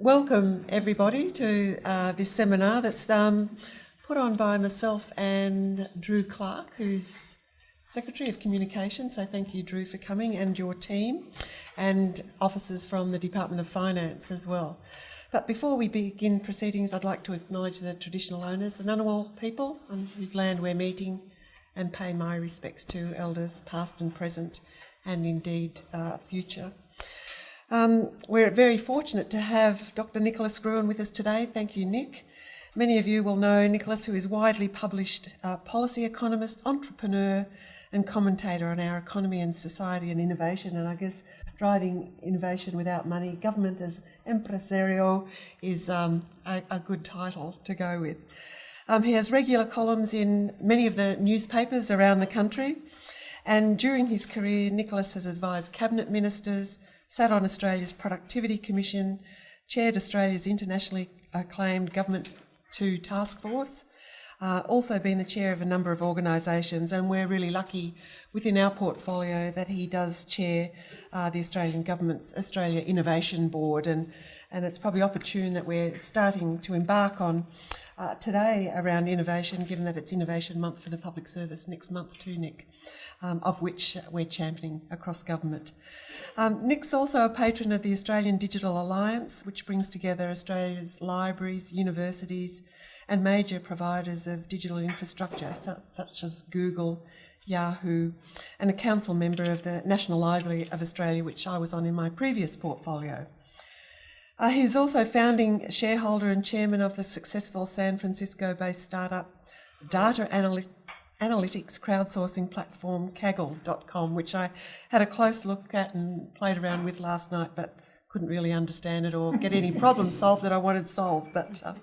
Welcome everybody to uh, this seminar that's um, put on by myself and Drew Clarke, who's Secretary of Communications. So thank you, Drew, for coming and your team, and officers from the Department of Finance as well. But before we begin proceedings, I'd like to acknowledge the traditional owners, the Ngunnawal people, on whose land we're meeting, and pay my respects to elders past and present, and indeed uh, future. Um, we're very fortunate to have Dr. Nicholas Gruen with us today. Thank you, Nick. Many of you will know Nicholas, who is widely published uh, policy economist, entrepreneur, and commentator on our economy and society and innovation. And I guess driving innovation without money, government as impresario, is um, a, a, good title to go with. Um, he has regular columns in many of the newspapers around the country. And during his career, Nicholas has advised cabinet ministers, sat on Australia's Productivity Commission, chaired Australia's internationally acclaimed Government 2 Task Force, uh, also been the chair of a number of organisations, and we're really lucky within our portfolio that he does chair uh, the Australian Government's Australia Innovation Board, and, and it's probably opportune that we're starting to embark on uh, today around innovation, given that it's Innovation Month for the Public Service next month too, Nick um, of which we're championing across government. Um, Nick's also a patron of the Australian Digital Alliance, which brings together Australia's libraries, universities, and major providers of digital infrastructure, such as Google, Yahoo, and a council member of the National Library of Australia, which I was on in my previous portfolio. Uh, he's also founding shareholder and chairman of the successful San Francisco-based startup Data Analytics analytics crowdsourcing platform Kaggle.com, which I had a close look at and played around with last night, but couldn't really understand it or get any problems solved that I wanted solved. But uh,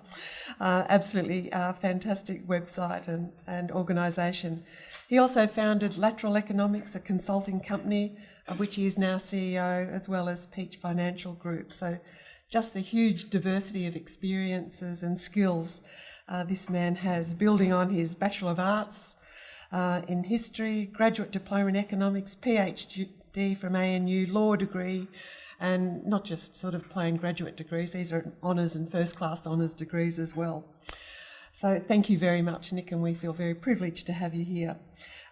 uh, absolutely uh, fantastic website and, and organisation. He also founded Lateral Economics, a consulting company of which he is now CEO, as well as Peach Financial Group. So just the huge diversity of experiences and skills uh, this man has, building on his Bachelor of Arts uh, in history, graduate diploma in economics, PhD from ANU, law degree, and not just sort of plain graduate degrees, these are honours and first class honours degrees as well. So thank you very much, Nick, and we feel very privileged to have you here.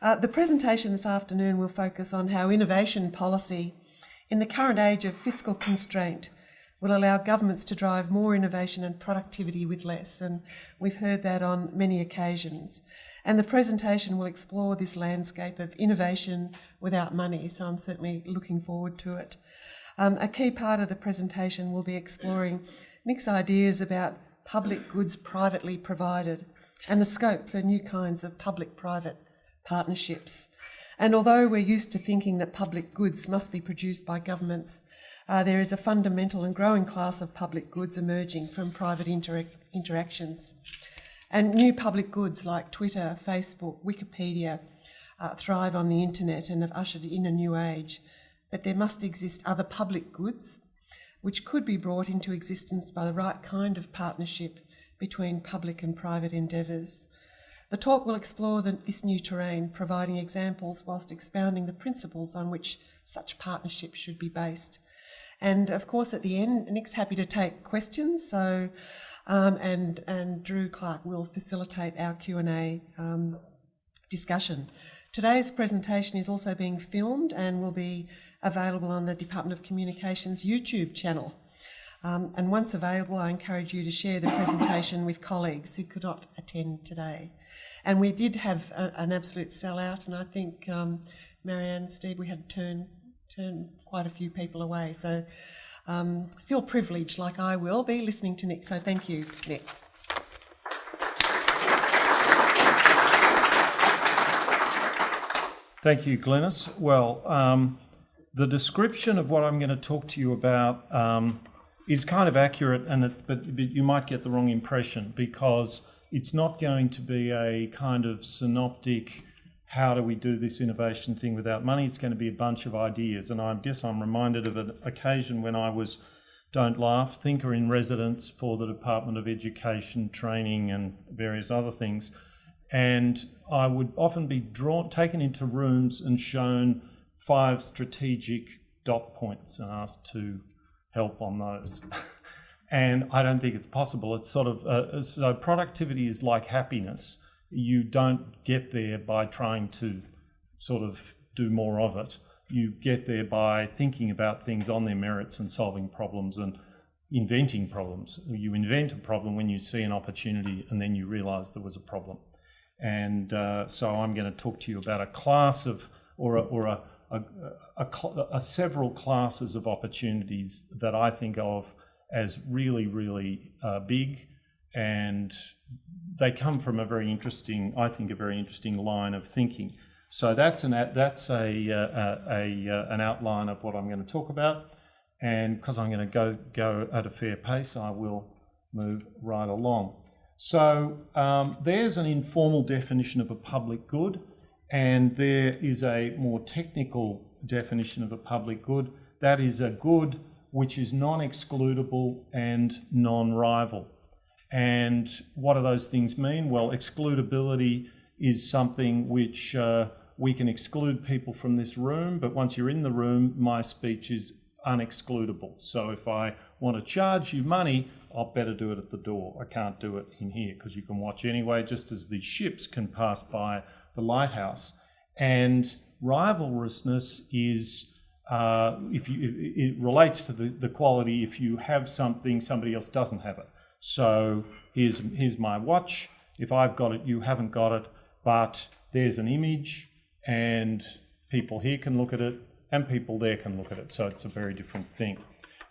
Uh, the presentation this afternoon will focus on how innovation policy in the current age of fiscal constraint will allow governments to drive more innovation and productivity with less, and we've heard that on many occasions. And the presentation will explore this landscape of innovation without money, so I'm certainly looking forward to it. Um, a key part of the presentation will be exploring Nick's ideas about public goods privately provided and the scope for new kinds of public-private partnerships. And although we're used to thinking that public goods must be produced by governments, uh, there is a fundamental and growing class of public goods emerging from private interac interactions. And new public goods like Twitter, Facebook, Wikipedia uh, thrive on the internet and have ushered in a new age. But there must exist other public goods which could be brought into existence by the right kind of partnership between public and private endeavours. The talk will explore the, this new terrain, providing examples whilst expounding the principles on which such partnerships should be based. And of course, at the end, Nick's happy to take questions. So um, and, and Drew Clarke will facilitate our Q&A um, discussion. Today's presentation is also being filmed and will be available on the Department of Communications YouTube channel. Um, and once available, I encourage you to share the presentation with colleagues who could not attend today. And we did have a, an absolute sellout, and I think, um, Marianne, Steve, we had to turn, turn quite a few people away. So um, feel privileged, like I will be, listening to Nick. So thank you, Nick. Thank you, Glenys. Well, um, the description of what I'm going to talk to you about um, is kind of accurate, and it, but, but you might get the wrong impression because it's not going to be a kind of synoptic how do we do this innovation thing without money? It's going to be a bunch of ideas. And I guess I'm reminded of an occasion when I was, don't laugh, thinker in residence for the Department of Education, Training, and various other things. And I would often be drawn, taken into rooms and shown five strategic dot points and asked to help on those. and I don't think it's possible. It's sort of uh, so productivity is like happiness. You don't get there by trying to sort of do more of it. You get there by thinking about things on their merits and solving problems and inventing problems. You invent a problem when you see an opportunity and then you realize there was a problem. And uh, so I'm going to talk to you about a class of, or a, or a, a, a, a, several classes of opportunities that I think of as really, really uh, big. And they come from a very interesting, I think, a very interesting line of thinking. So that's an that's a, uh, a, a, uh, an outline of what I'm going to talk about, and because I'm going to go go at a fair pace, I will move right along. So um, there's an informal definition of a public good, and there is a more technical definition of a public good. That is a good which is non-excludable and non-rival. And what do those things mean? Well, excludability is something which uh, we can exclude people from this room, but once you're in the room, my speech is unexcludable. So if I want to charge you money, I'll better do it at the door. I can't do it in here because you can watch anyway, just as the ships can pass by the lighthouse. And rivalrousness is uh, if you it relates to the, the quality if you have something somebody else doesn't have it. So here's here's my watch. If I've got it, you haven't got it but there's an image and people here can look at it and people there can look at it. So it's a very different thing.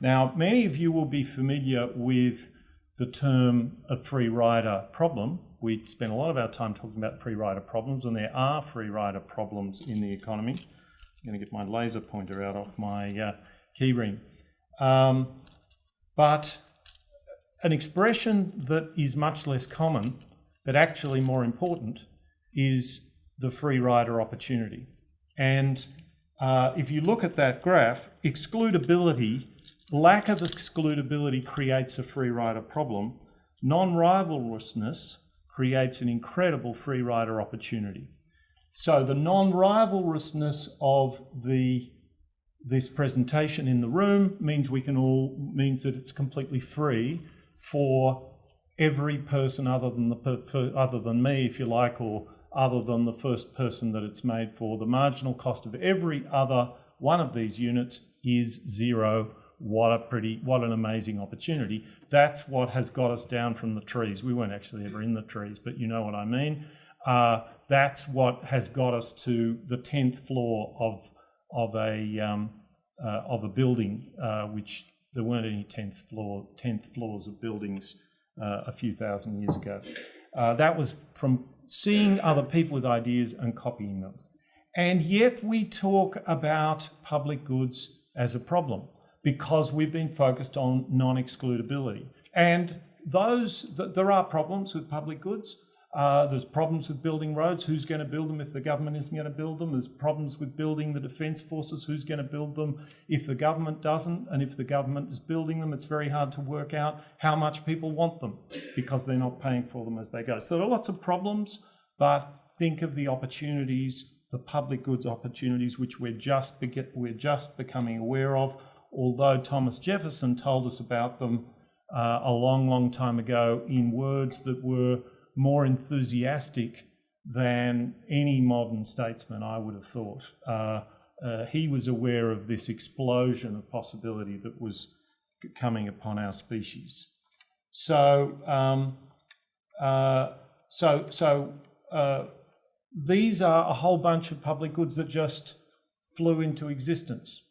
Now, many of you will be familiar with the term a free rider problem. We spend a lot of our time talking about free rider problems, and there are free rider problems in the economy. I'm going to get my laser pointer out off my uh, keyring. Um, but an expression that is much less common, but actually more important, is the free rider opportunity. And uh, if you look at that graph, excludability, lack of excludability creates a free rider problem. Non-rivalrousness creates an incredible free rider opportunity. So the non-rivalrousness of the this presentation in the room means we can all means that it's completely free for every person other than the other than me, if you like, or other than the first person that it's made for. The marginal cost of every other one of these units is zero. What a pretty, what an amazing opportunity. That's what has got us down from the trees. We weren't actually ever in the trees, but you know what I mean. Uh, that's what has got us to the 10th floor of, of, a, um, uh, of a building, uh, which there weren't any 10th, floor, 10th floors of buildings uh, a few thousand years ago. Uh, that was from seeing other people with ideas and copying them. And yet we talk about public goods as a problem because we've been focused on non-excludability. And those, th there are problems with public goods. Uh, there's problems with building roads. Who's going to build them if the government isn't going to build them? There's problems with building the defence forces. Who's going to build them if the government doesn't? And if the government is building them, it's very hard to work out how much people want them because they're not paying for them as they go. So there are lots of problems, but think of the opportunities, the public goods opportunities, which we're just, we're just becoming aware of. Although Thomas Jefferson told us about them uh, a long, long time ago in words that were more enthusiastic than any modern statesman, I would have thought. Uh, uh, he was aware of this explosion of possibility that was coming upon our species. So, um, uh, so, so uh, these are a whole bunch of public goods that just flew into existence.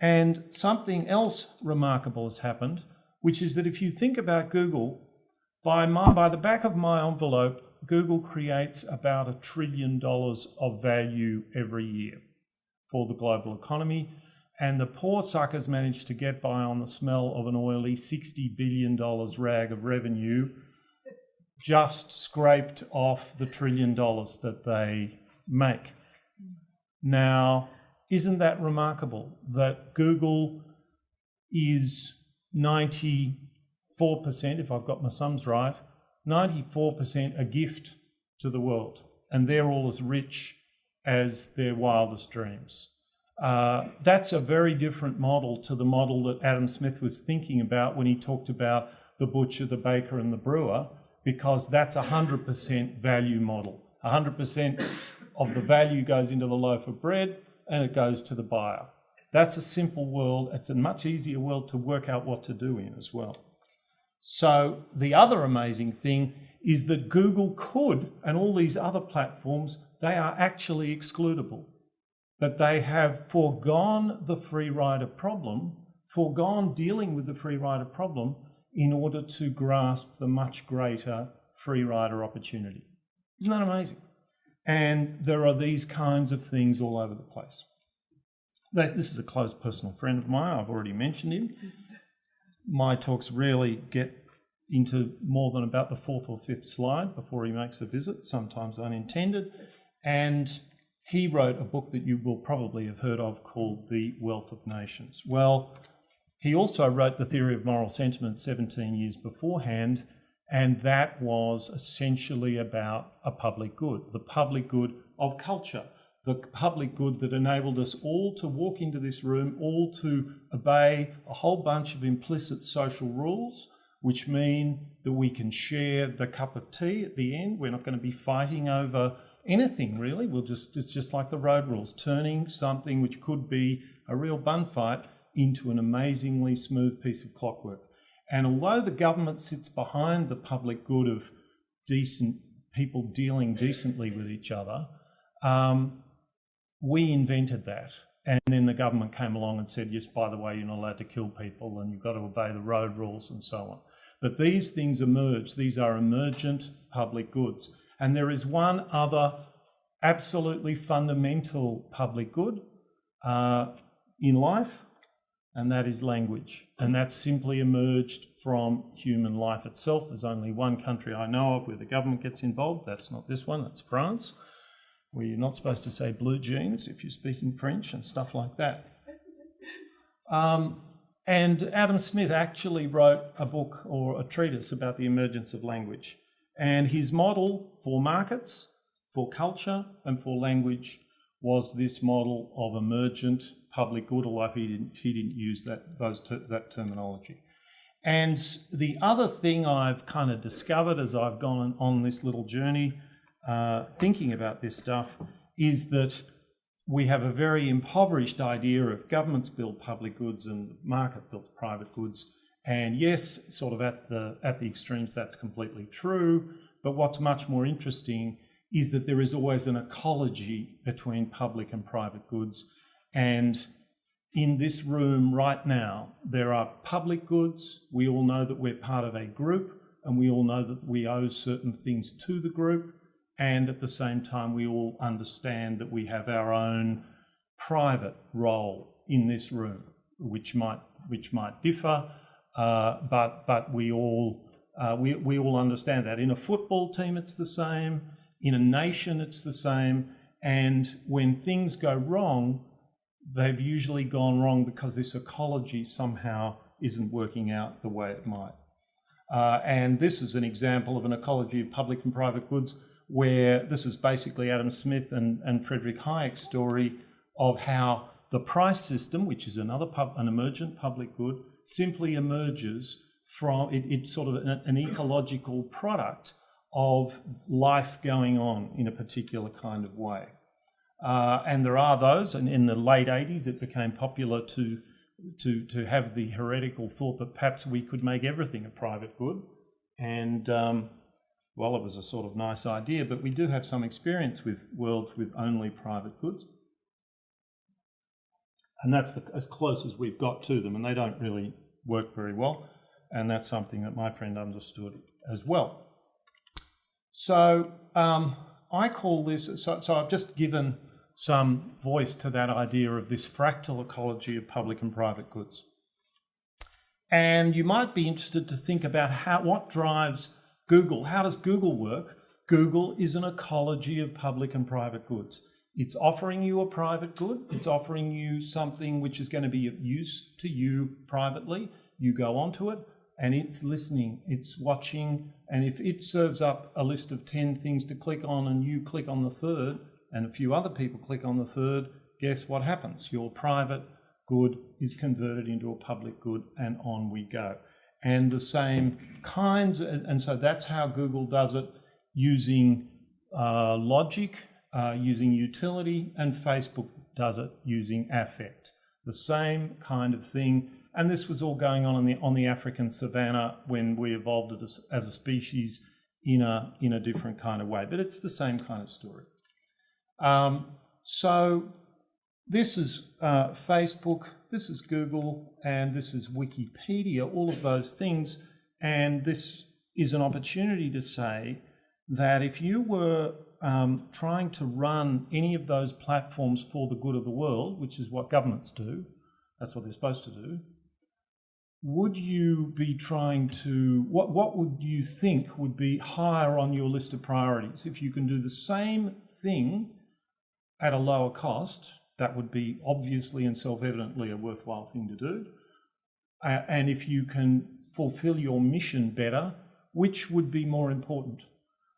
And something else remarkable has happened, which is that if you think about Google, by, my, by the back of my envelope, Google creates about a trillion dollars of value every year for the global economy. And the poor suckers manage to get by on the smell of an oily $60 billion rag of revenue just scraped off the trillion dollars that they make. Now, isn't that remarkable that Google is 90 4%, if I've got my sums right, 94% a gift to the world. And they're all as rich as their wildest dreams. Uh, that's a very different model to the model that Adam Smith was thinking about when he talked about the butcher, the baker, and the brewer, because that's a 100% value model. 100% of the value goes into the loaf of bread and it goes to the buyer. That's a simple world. It's a much easier world to work out what to do in as well. So, the other amazing thing is that Google could, and all these other platforms, they are actually excludable. But they have foregone the free rider problem, foregone dealing with the free rider problem in order to grasp the much greater free rider opportunity. Isn't that amazing? And there are these kinds of things all over the place. This is a close personal friend of mine. I've already mentioned him. My talks rarely get into more than about the fourth or fifth slide before he makes a visit, sometimes unintended. And he wrote a book that you will probably have heard of called The Wealth of Nations. Well, he also wrote The Theory of Moral Sentiment 17 years beforehand, and that was essentially about a public good, the public good of culture, the public good that enabled us all to walk into this room, all to obey a whole bunch of implicit social rules, which mean that we can share the cup of tea at the end. We're not going to be fighting over anything really. We'll just it's just like the road rules, turning something which could be a real bun fight into an amazingly smooth piece of clockwork. And although the government sits behind the public good of decent people dealing decently with each other, um, we invented that. And then the government came along and said, yes, by the way, you're not allowed to kill people and you've got to obey the road rules and so on. But these things emerge. These are emergent public goods. And there is one other absolutely fundamental public good uh, in life, and that is language. And that's simply emerged from human life itself. There's only one country I know of where the government gets involved. That's not this one, that's France, where you're not supposed to say blue jeans if you're speaking French and stuff like that. Um, and Adam Smith actually wrote a book or a treatise about the emergence of language. And his model for markets, for culture, and for language was this model of emergent public good, although he didn't, he didn't use that, those ter that terminology. And the other thing I've kind of discovered as I've gone on this little journey uh, thinking about this stuff is that we have a very impoverished idea of governments build public goods and market builds private goods. And yes, sort of at the at the extremes, that's completely true. But what's much more interesting is that there is always an ecology between public and private goods. And in this room right now, there are public goods. We all know that we're part of a group and we all know that we owe certain things to the group. And at the same time, we all understand that we have our own private role in this room, which might, which might differ, uh, but, but we, all, uh, we, we all understand that. In a football team, it's the same. In a nation, it's the same. And when things go wrong, they've usually gone wrong because this ecology somehow isn't working out the way it might. Uh, and this is an example of an ecology of public and private goods where this is basically Adam Smith and, and Frederick Hayek's story of how the price system, which is another pub, an emergent public good, simply emerges from it, it's sort of an, an ecological product of life going on in a particular kind of way. Uh, and there are those, and in the late 80s, it became popular to, to, to have the heretical thought that perhaps we could make everything a private good. And um, well, it was a sort of nice idea, but we do have some experience with worlds with only private goods. And that's the, as close as we've got to them, and they don't really work very well. And that's something that my friend understood as well. So um, I call this, so, so I've just given some voice to that idea of this fractal ecology of public and private goods. And you might be interested to think about how, what drives Google. How does Google work? Google is an ecology of public and private goods. It's offering you a private good. It's offering you something which is going to be of use to you privately. You go onto it and it's listening, it's watching. And if it serves up a list of 10 things to click on and you click on the third, and a few other people click on the third, guess what happens? Your private good is converted into a public good, and on we go. And the same kinds, and so that's how Google does it using uh, logic, uh, using utility, and Facebook does it using affect. The same kind of thing. And this was all going on the, on the African savannah when we evolved as, as a species in a, in a different kind of way. But it's the same kind of story. Um, so this is uh, Facebook, this is Google, and this is Wikipedia, all of those things. And this is an opportunity to say that if you were um, trying to run any of those platforms for the good of the world, which is what governments do, that's what they're supposed to do, would you be trying to, what, what would you think would be higher on your list of priorities? If you can do the same thing at a lower cost, that would be obviously and self-evidently a worthwhile thing to do. Uh, and if you can fulfill your mission better, which would be more important?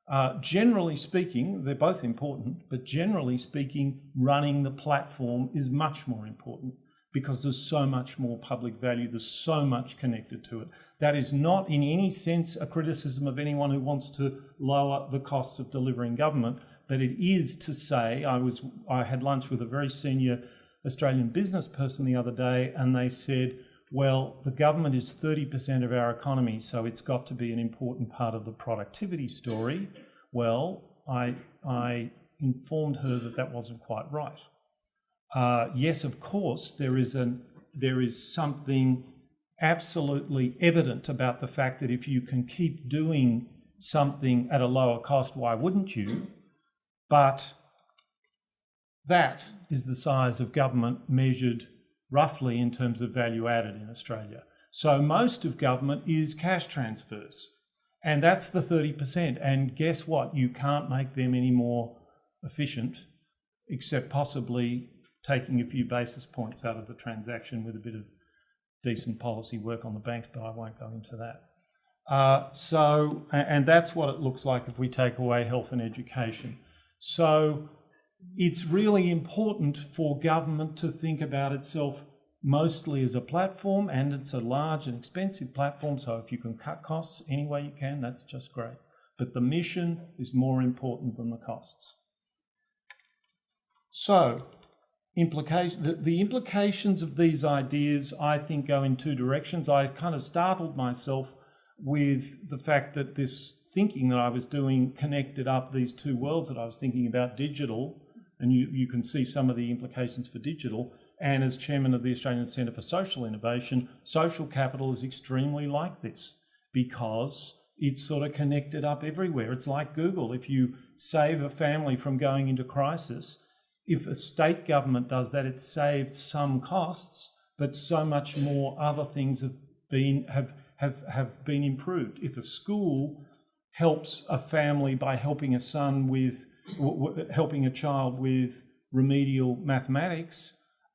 Uh, generally speaking, they're both important, but generally speaking, running the platform is much more important because there's so much more public value, there's so much connected to it. That is not in any sense a criticism of anyone who wants to lower the costs of delivering government, but it is to say, I was I had lunch with a very senior Australian business person the other day, and they said, well, the government is 30% of our economy, so it's got to be an important part of the productivity story. Well, I, I informed her that that wasn't quite right. Uh, yes, of course, there is, an, there is something absolutely evident about the fact that if you can keep doing something at a lower cost, why wouldn't you? But that is the size of government measured roughly in terms of value added in Australia. So most of government is cash transfers. And that's the 30%. And guess what? You can't make them any more efficient, except possibly taking a few basis points out of the transaction with a bit of decent policy work on the banks, but I won't go into that. Uh, so, and that's what it looks like if we take away health and education. So it's really important for government to think about itself mostly as a platform and it's a large and expensive platform. So if you can cut costs any way you can, that's just great. But the mission is more important than the costs. So implication, the, the implications of these ideas, I think, go in two directions. I kind of startled myself with the fact that this thinking that I was doing connected up these two worlds that I was thinking about digital, and you, you can see some of the implications for digital. And as chairman of the Australian Centre for Social Innovation, social capital is extremely like this because it's sort of connected up everywhere. It's like Google. If you save a family from going into crisis, if a state government does that, it's saved some costs, but so much more other things have been have have have been improved. If a school helps a family by helping a son with, helping a child with remedial mathematics,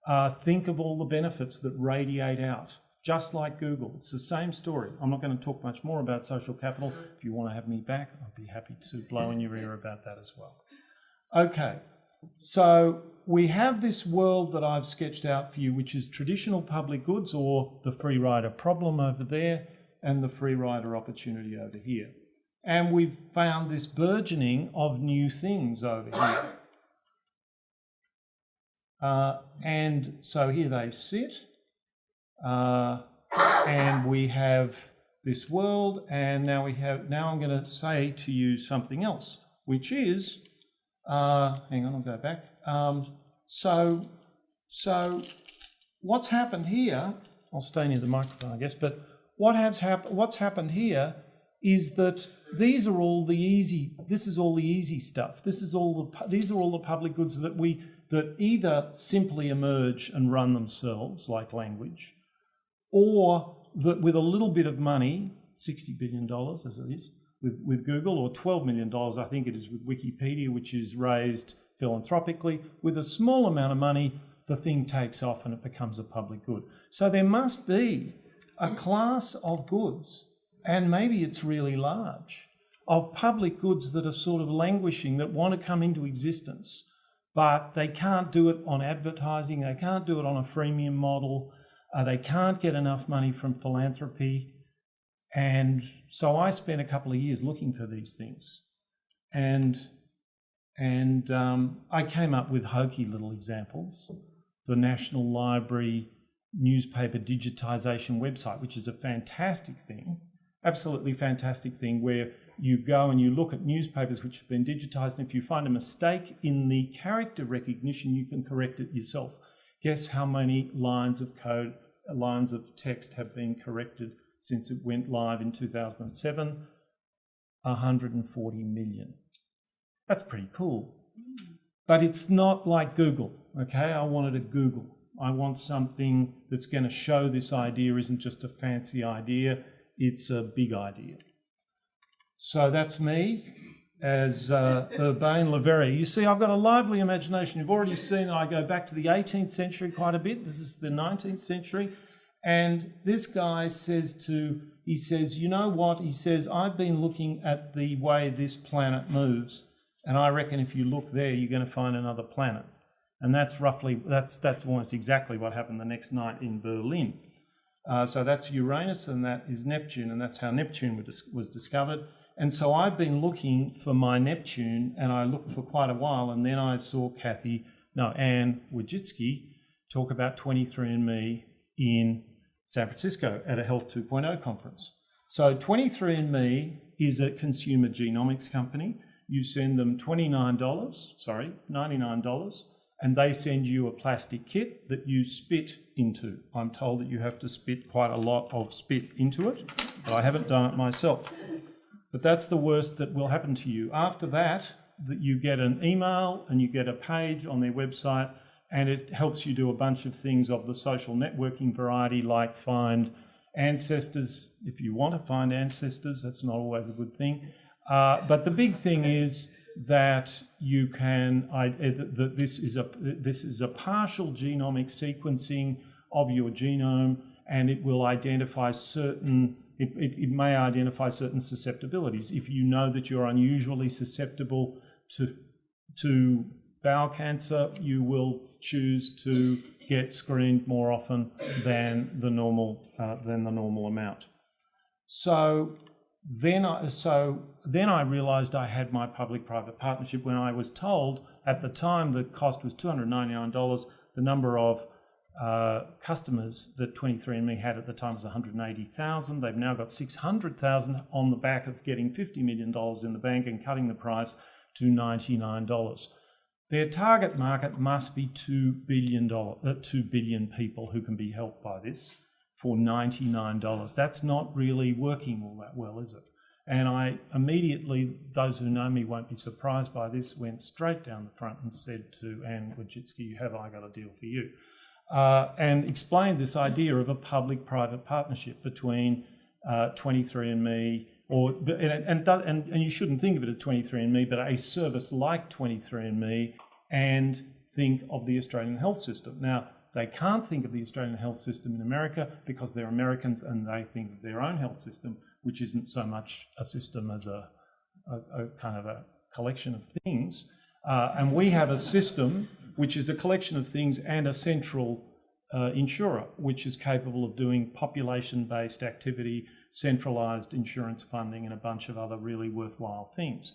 uh, think of all the benefits that radiate out, just like Google. It's the same story. I'm not going to talk much more about social capital. If you want to have me back, I'd be happy to blow in your ear about that as well. Okay, so we have this world that I've sketched out for you, which is traditional public goods or the free rider problem over there and the free rider opportunity over here. And we've found this burgeoning of new things over here. Uh, and so here they sit. Uh, and we have this world. And now we have, now I'm going to say to you something else, which is, uh, hang on, I'll go back. Um, so, so what's happened here, I'll stay near the microphone, I guess, but what has happened? what's happened here is that these are all the easy this is all the easy stuff. This is all the these are all the public goods that we that either simply emerge and run themselves like language or that with a little bit of money 60 billion dollars as it is with, with Google or 12 million dollars I think it is with Wikipedia which is raised philanthropically with a small amount of money the thing takes off and it becomes a public good. So there must be a class of goods and maybe it's really large, of public goods that are sort of languishing, that want to come into existence, but they can't do it on advertising, they can't do it on a freemium model, uh, they can't get enough money from philanthropy. And so I spent a couple of years looking for these things. And, and um, I came up with hokey little examples. The National Library newspaper digitisation website, which is a fantastic thing, absolutely fantastic thing where you go and you look at newspapers which have been digitised, and if you find a mistake in the character recognition, you can correct it yourself. Guess how many lines of code, lines of text have been corrected since it went live in 2007? 140 million. That's pretty cool. But it's not like Google, okay? I wanted a Google. I want something that's going to show this idea isn't just a fancy idea, it's a big idea. So that's me as uh, Urbain Le Verrier. You see, I've got a lively imagination. You've already seen that I go back to the 18th century quite a bit. This is the 19th century. And this guy says to, he says, you know what? He says, I've been looking at the way this planet moves, and I reckon if you look there, you're going to find another planet. And that's roughly, that's, that's almost exactly what happened the next night in Berlin. Uh, so that's Uranus and that is Neptune, and that's how Neptune was discovered. And so I've been looking for my Neptune, and I looked for quite a while, and then I saw Kathy, no, Anne Wojcicki talk about 23andMe in San Francisco at a Health 2.0 conference. So 23andMe is a consumer genomics company. You send them $29, sorry, $99, and they send you a plastic kit that you spit into. I'm told that you have to spit quite a lot of spit into it, but I haven't done it myself. But that's the worst that will happen to you. After that, that you get an email and you get a page on their website and it helps you do a bunch of things of the social networking variety like find ancestors if you want to find ancestors that's not always a good thing uh, but the big thing is that you can I, that this is a this is a partial genomic sequencing of your genome and it will identify certain it, it, it, may identify certain susceptibilities. If you know that you're unusually susceptible to to bowel cancer you will choose to get screened more often than the normal uh, than the normal amount. So then I, so then I realized I had my public-private partnership when I was told at the time the cost was $299. The number of uh, customers that 23andMe had at the time was 180,000. They've now got 600,000 on the back of getting $50 million in the bank and cutting the price to $99. Their target market must be $2 billion, uh, 2 billion people who can be helped by this for $99. That's not really working all that well, is it? And I immediately, those who know me won't be surprised by this, went straight down the front and said to Anne Wojcicki, have I got a deal for you? Uh, and explained this idea of a public-private partnership between uh, 23andMe, or and, and, and, and you shouldn't think of it as 23andMe, but a service like 23andMe, and think of the Australian health system. Now, they can't think of the Australian health system in America because they're Americans and they think of their own health system, which isn't so much a system as a, a, a kind of a collection of things. Uh, and we have a system which is a collection of things and a central uh, insurer, which is capable of doing population-based activity, centralised insurance funding, and a bunch of other really worthwhile things.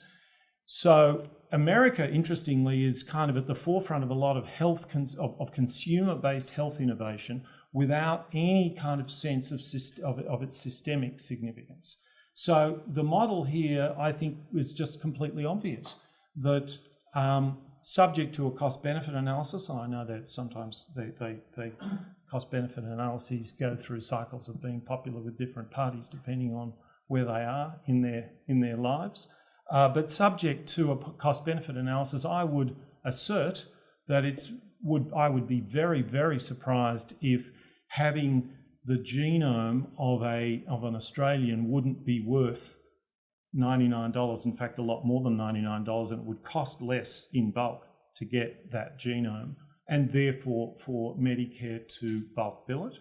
So America, interestingly, is kind of at the forefront of a lot of health of, of consumer-based health innovation without any kind of sense of, of, of its systemic significance. So the model here, I think, is just completely obvious that um, subject to a cost-benefit analysis, and I know that sometimes they, they, they cost-benefit analyses go through cycles of being popular with different parties depending on where they are in their in their lives. Uh, but subject to a cost benefit analysis, I would assert that it's would I would be very very surprised if having the genome of a of an Australian wouldn't be worth $99 in fact a lot more than $99 and it would cost less in bulk to get that genome and therefore for Medicare to bulk bill it.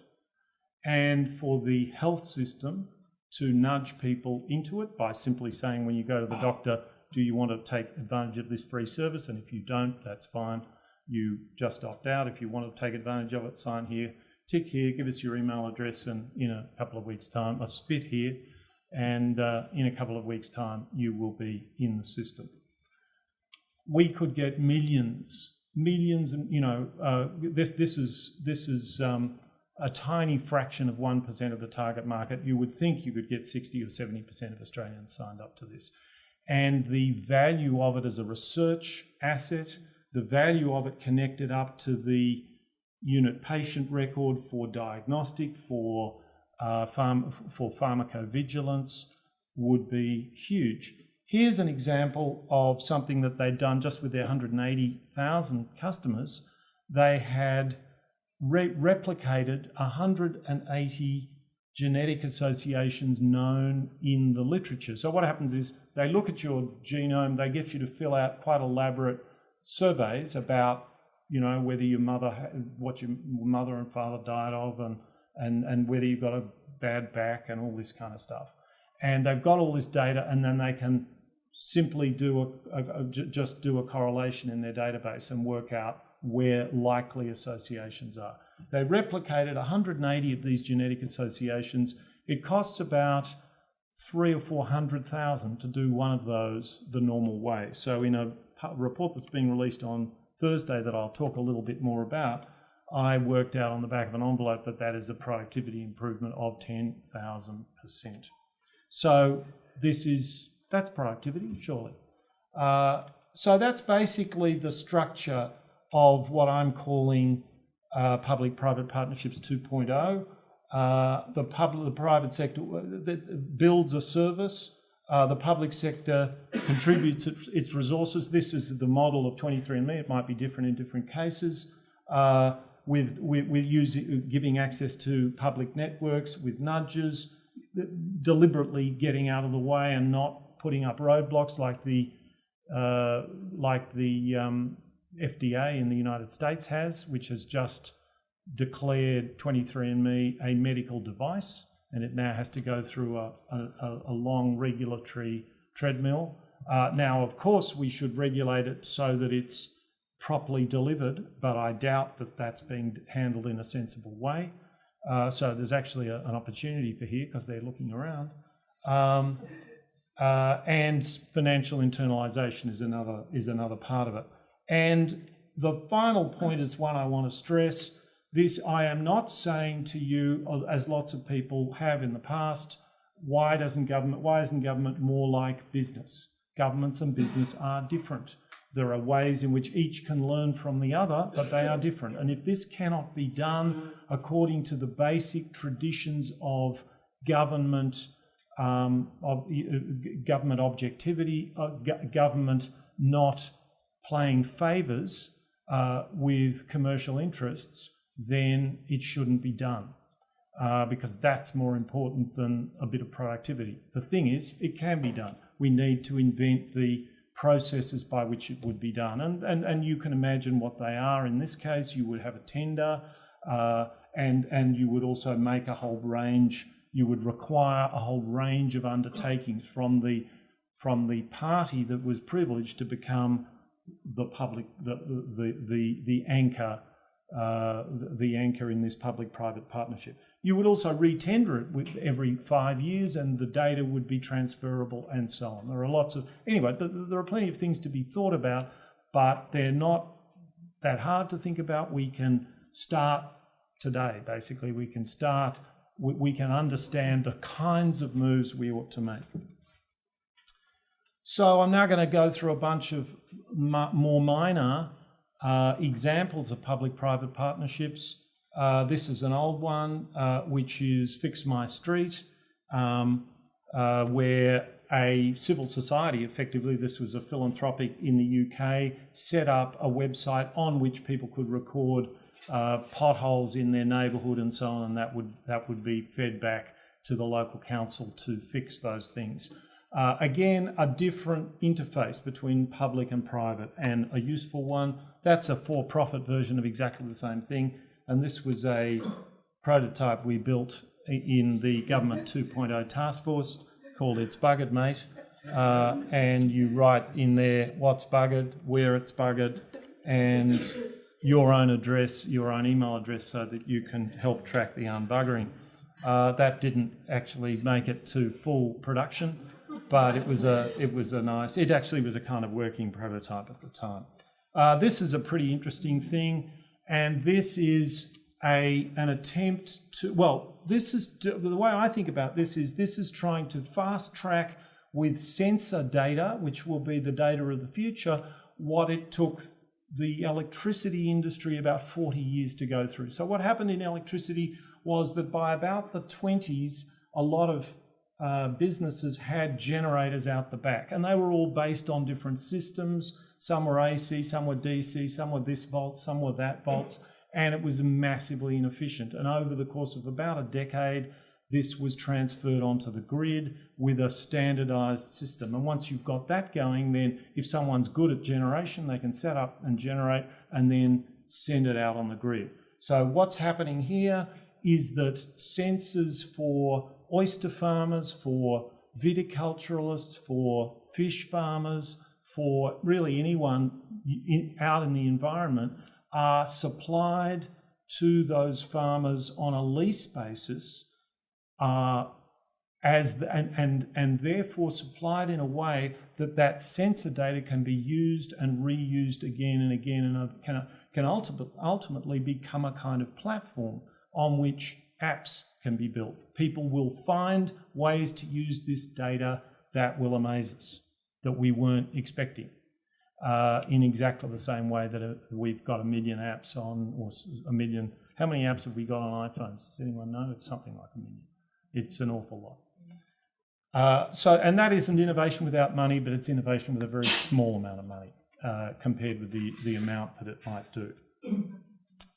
And for the health system to nudge people into it by simply saying when you go to the doctor, do you want to take advantage of this free service? And if you don't, that's fine. You just opt out. If you want to take advantage of it, sign here, tick here, give us your email address, and in a couple of weeks' time, a spit here, and uh, in a couple of weeks' time, you will be in the system. We could get millions, millions, and you know, uh, this this is this is um, a tiny fraction of one percent of the target market. You would think you could get sixty or seventy percent of Australians signed up to this, and the value of it as a research asset, the value of it connected up to the unit patient record for diagnostic, for uh, pharm- for pharmacovigilance would be huge. Here's an example of something that they'd done just with their 180,000 customers. They had re- replicated 180 genetic associations known in the literature. So what happens is they look at your genome, they get you to fill out quite elaborate surveys about, you know, whether your mother, what your mother and father died of, and and and whether you've got a bad back and all this kind of stuff. And they've got all this data, and then they can simply do a, a, a just do a correlation in their database and work out where likely associations are. They replicated 180 of these genetic associations. It costs about three or four hundred thousand to do one of those the normal way. So in a report that's being released on Thursday that I'll talk a little bit more about, I worked out on the back of an envelope that that is a productivity improvement of 10,000%. So this is, that's productivity, surely. Uh, so that's basically the structure of what I'm calling uh, public-private partnerships 2.0. Uh, the public, the private sector that builds a service. Uh, the public sector contributes its, its, resources. This is the model of 23andMe. It might be different in different cases. Uh, with, with, with using, giving access to public networks, with nudges, deliberately getting out of the way and not putting up roadblocks like the, uh, like the um, FDA in the United States has, which has just declared 23andMe a medical device, and it now has to go through a, a, a long regulatory treadmill. Uh, now, of course, we should regulate it so that it's properly delivered, but I doubt that that's being handled in a sensible way. Uh, so there's actually a, an opportunity for here because they're looking around. Um, uh, and financial internalisation is another is another part of it. And the final point is one I want to stress. This I am not saying to you, as lots of people have in the past, why doesn't government why isn't government more like business? Governments and business are different. There are ways in which each can learn from the other, but they are different. And if this cannot be done according to the basic traditions of government, um, of, uh, government objectivity, uh, government not playing favours uh, with commercial interests, then it shouldn't be done. Uh, because that's more important than a bit of productivity. The thing is, it can be done. We need to invent the processes by which it would be done. And, and, and you can imagine what they are. In this case, you would have a tender uh, and, and you would also make a whole range, you would require a whole range of undertakings from the, from the party that was privileged to become the public, the, the, the, the anchor, uh, the anchor in this public-private partnership. You would also retender it every five years and the data would be transferable and so on. There are lots of, anyway, there are plenty of things to be thought about, but they're not that hard to think about. We can start today, basically. We can start, we can understand the kinds of moves we ought to make. So I'm now going to go through a bunch of more minor uh, examples of public-private partnerships uh, this is an old one, uh, which is Fix My Street, um, uh, where a civil society, effectively, this was a philanthropic in the UK, set up a website on which people could record uh, potholes in their neighbourhood and so on, and that would that would be fed back to the local council to fix those things. Uh, again, a different interface between public and private, and a useful one. That's a for-profit version of exactly the same thing and this was a prototype we built in the Government 2.0 task force called It's Buggered Mate. uh, and you write in there what's buggered, where it's buggered, and your own address, your own email address, so that you can help track the unbuggering. Uh, that didn't actually make it to full production, but it was a it was a nice. It actually was a kind of working prototype at the time. Uh, this is a pretty interesting thing, and this is a an attempt to well, this is the way I think about this is this is trying to fast track with sensor data, which will be the data of the future, what it took the electricity industry about 40 years to go through. So what happened in electricity was that by about the 20s, a lot of uh, businesses had generators out the back, and they were all based on different systems. Some were AC, some were DC, some were this volts, some were that volts, and it was massively inefficient. And over the course of about a decade, this was transferred onto the grid with a standardized system. And once you've got that going, then if someone's good at generation, they can set up and generate and then send it out on the grid. So what's happening here is that sensors for oyster farmers, for viticulturalists, for fish farmers, for really anyone in, out in the environment are supplied to those farmers on a lease basis uh, as the, and, and, and therefore supplied in a way that that sensor data can be used and reused again and again and can, can ultimately become a kind of platform on which apps can be built. People will find ways to use this data that will amaze us, that we weren't expecting. Uh, in exactly the same way that uh, we've got a million apps on, or a million. How many apps have we got on iPhones? Does anyone know? It's something like a million. It's an awful lot. Uh, so, and that isn't innovation without money, but it's innovation with a very small amount of money uh, compared with the, the amount that it might do.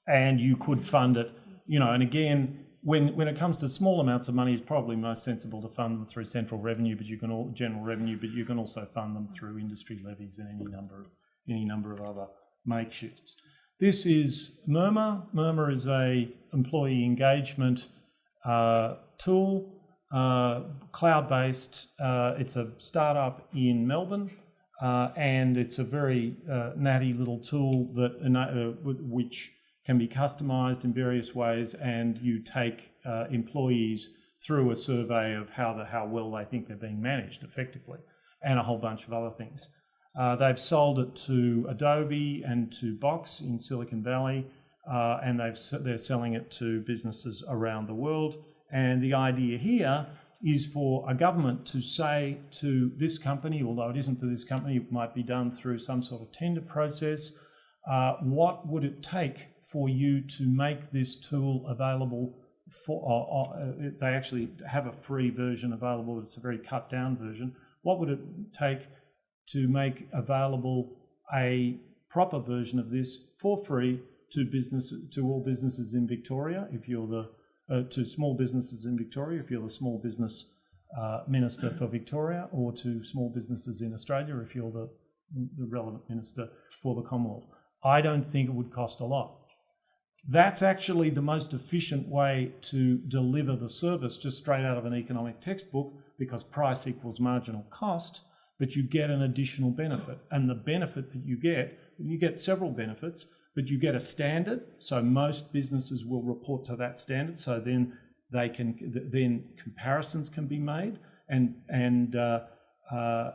And you could fund it, you know, and again, when, when it comes to small amounts of money, it's probably most sensible to fund them through central revenue, but you can all general revenue, but you can also fund them through industry levies and any number of any number of other makeshifts. This is Murmur. Murmur is a employee engagement uh, tool, uh, cloud-based. Uh, it's a startup in Melbourne, uh, and it's a very uh, natty little tool that uh, which can be customized in various ways, and you take uh, employees through a survey of how the, how well they think they're being managed effectively, and a whole bunch of other things. Uh, they've sold it to Adobe and to Box in Silicon Valley, uh, and they've they're selling it to businesses around the world. And the idea here is for a government to say to this company, although it isn't to this company, it might be done through some sort of tender process uh, what would it take for you to make this tool available for, uh, uh, they actually have a free version available, it's a very cut down version. What would it take to make available a proper version of this for free to business to all businesses in Victoria if you're the uh, to small businesses in Victoria if you're the small business uh, minister for Victoria or to small businesses in Australia if you're the, the relevant minister for the Commonwealth. I don't think it would cost a lot. That's actually the most efficient way to deliver the service just straight out of an economic textbook because price equals marginal cost, but you get an additional benefit. And the benefit that you get, you get several benefits, but you get a standard. So most businesses will report to that standard. So then they can, then comparisons can be made and, and, uh, uh,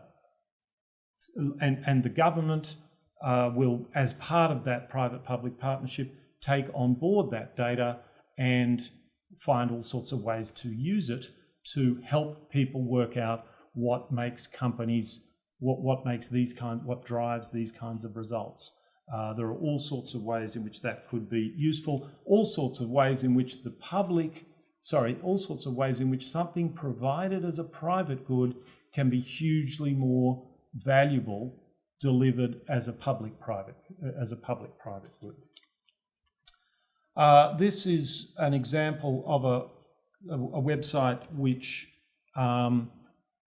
and, and the government uh, will, as part of that private-public partnership, take on board that data and find all sorts of ways to use it to help people work out what makes companies, what, what makes these kinds, what drives these kinds of results. Uh, there are all sorts of ways in which that could be useful, all sorts of ways in which the public, sorry, all sorts of ways in which something provided as a private good can be hugely more valuable delivered as a public-private as a public-private good. Uh, this is an example of a, a, website which um,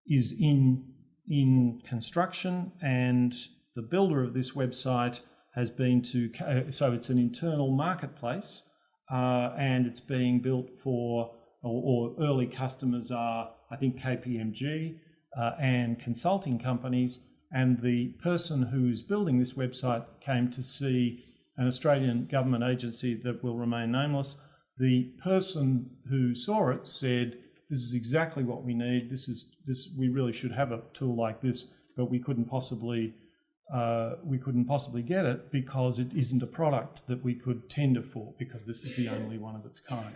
is in in construction, and the builder of this website has been to so it's an internal marketplace, uh, and it's being built for or, or early customers are I think KPMG uh, and consulting companies. And the person who's building this website came to see an Australian government agency that will remain nameless. The person who saw it said, "This is exactly what we need. This is this. We really should have a tool like this, but we couldn't possibly." Uh, we couldn't possibly get it because it isn't a product that we could tender for because this is the only one of its kind.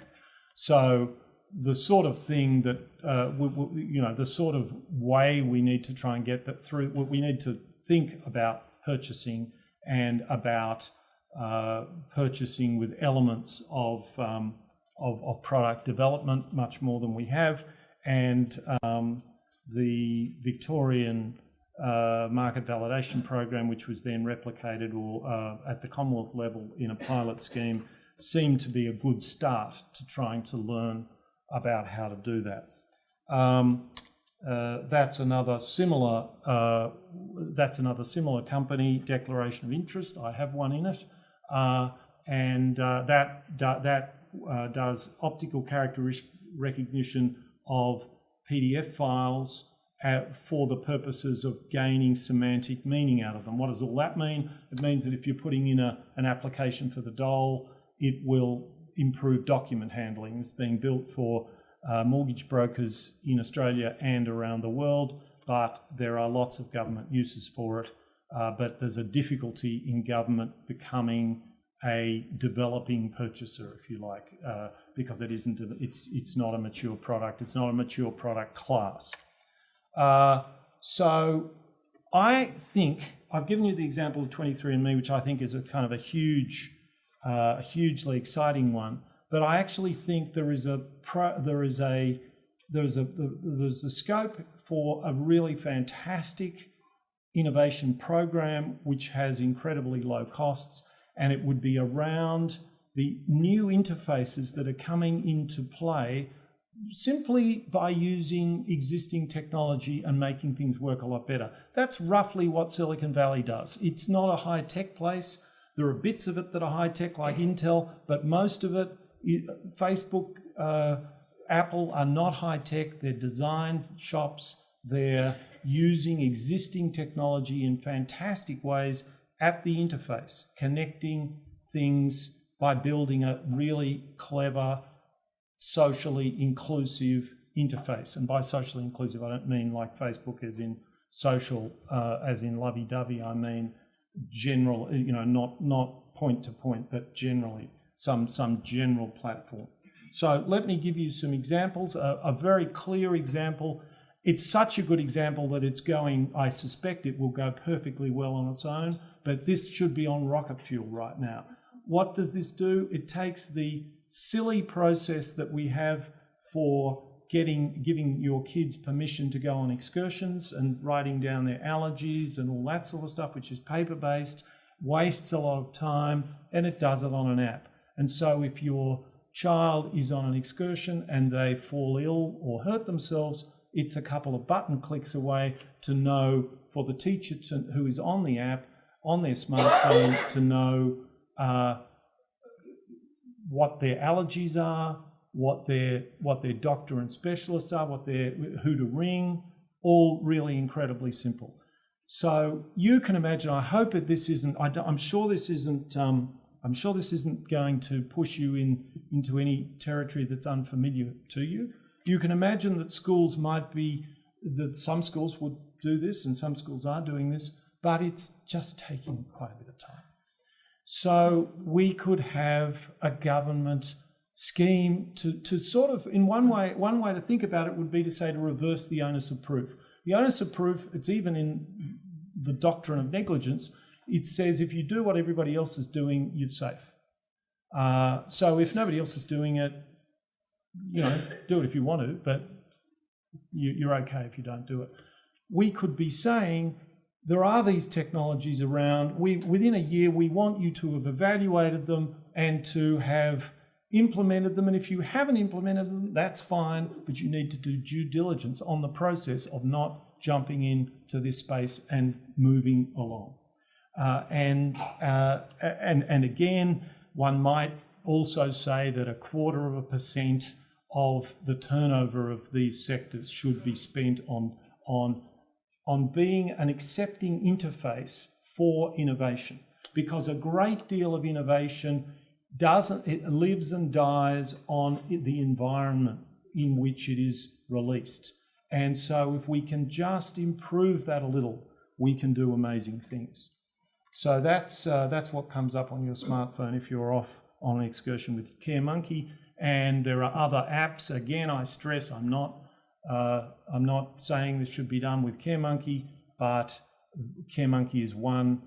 So the sort of thing that uh, we, we, you know, the sort of way we need to try and get that through. What we need to think about purchasing and about uh, purchasing with elements of, um, of, of product development much more than we have, and um, the Victorian uh, market validation program, which was then replicated or uh, at the Commonwealth level in a pilot scheme, seemed to be a good start to trying to learn about how to do that. Um, uh, that's another similar. Uh, that's another similar company. Declaration of interest. I have one in it, uh, and uh, that that does optical character recognition of PDF files for the purposes of gaining semantic meaning out of them. What does all that mean? It means that if you're putting in a, an application for the dole, it will improve document handling. It's being built for uh, mortgage brokers in Australia and around the world, but there are lots of government uses for it. Uh, but there's a difficulty in government becoming a developing purchaser, if you like, uh, because it isn't. It's it's not a mature product. It's not a mature product class. Uh, so I think I've given you the example of 23andMe, which I think is a kind of a huge, uh, hugely exciting one. But I actually think there is a pro, there is a there's a there's the scope for a really fantastic innovation program which has incredibly low costs, and it would be around the new interfaces that are coming into play simply by using existing technology and making things work a lot better. That's roughly what Silicon Valley does. It's not a high tech place. There are bits of it that are high tech, like Intel, but most of it, Facebook, uh, Apple are not high tech. They're design shops. They're using existing technology in fantastic ways at the interface, connecting things by building a really clever socially inclusive interface. And by socially inclusive, I don't mean like Facebook as in social, uh, as in lovey-dovey. I mean general, you know, not not point to point, but generally some some general platform. So let me give you some examples. A, a very clear example. It's such a good example that it's going. I suspect it will go perfectly well on its own, but this should be on rocket fuel right now. What does this do? It takes the silly process that we have for getting giving your kids permission to go on excursions and writing down their allergies and all that sort of stuff, which is paper based, wastes a lot of time, and it does it on an app. And so if your child is on an excursion and they fall ill or hurt themselves, it's a couple of button clicks away to know for the teacher to, who is on the app on their smartphone to know uh, what their allergies are, what their what their doctor and specialists are, what their who to ring, all really incredibly simple. So you can imagine. I hope that this isn't. I, am sure this isn't. Um, I'm sure this isn't going to push you in into any territory that's unfamiliar to you. You can imagine that schools might be that some schools would do this and some schools are doing this, but it's just taking quite a bit of time. So we could have a government scheme to, to sort of, in one way, one way to think about it would be to say to reverse the onus of proof. The onus of proof, it's even in the doctrine of negligence, it says if you do what everybody else is doing, you're safe. Uh, so if nobody else is doing it, you know, do it if you want to, but you, you're okay if you don't do it. We could be saying there are these technologies around. We, within a year, we want you to have evaluated them and to have implemented them. And if you haven't implemented them, that's fine, but you need to do due diligence on the process of not jumping into this space and moving along. Uh, and, uh, and, and again, one might also say that a quarter of a percent of the turnover of these sectors should be spent on on, on being an accepting interface for innovation because a great deal of innovation doesn't it lives and dies on the environment in which it is released. And so if we can just improve that a little we can do amazing things. So that's uh, that's what comes up on your smartphone if you're off on an excursion with CareMonkey and there are other apps. Again i stress i'm not uh, i'm not saying this should be done with CareMonkey but CareMonkey is one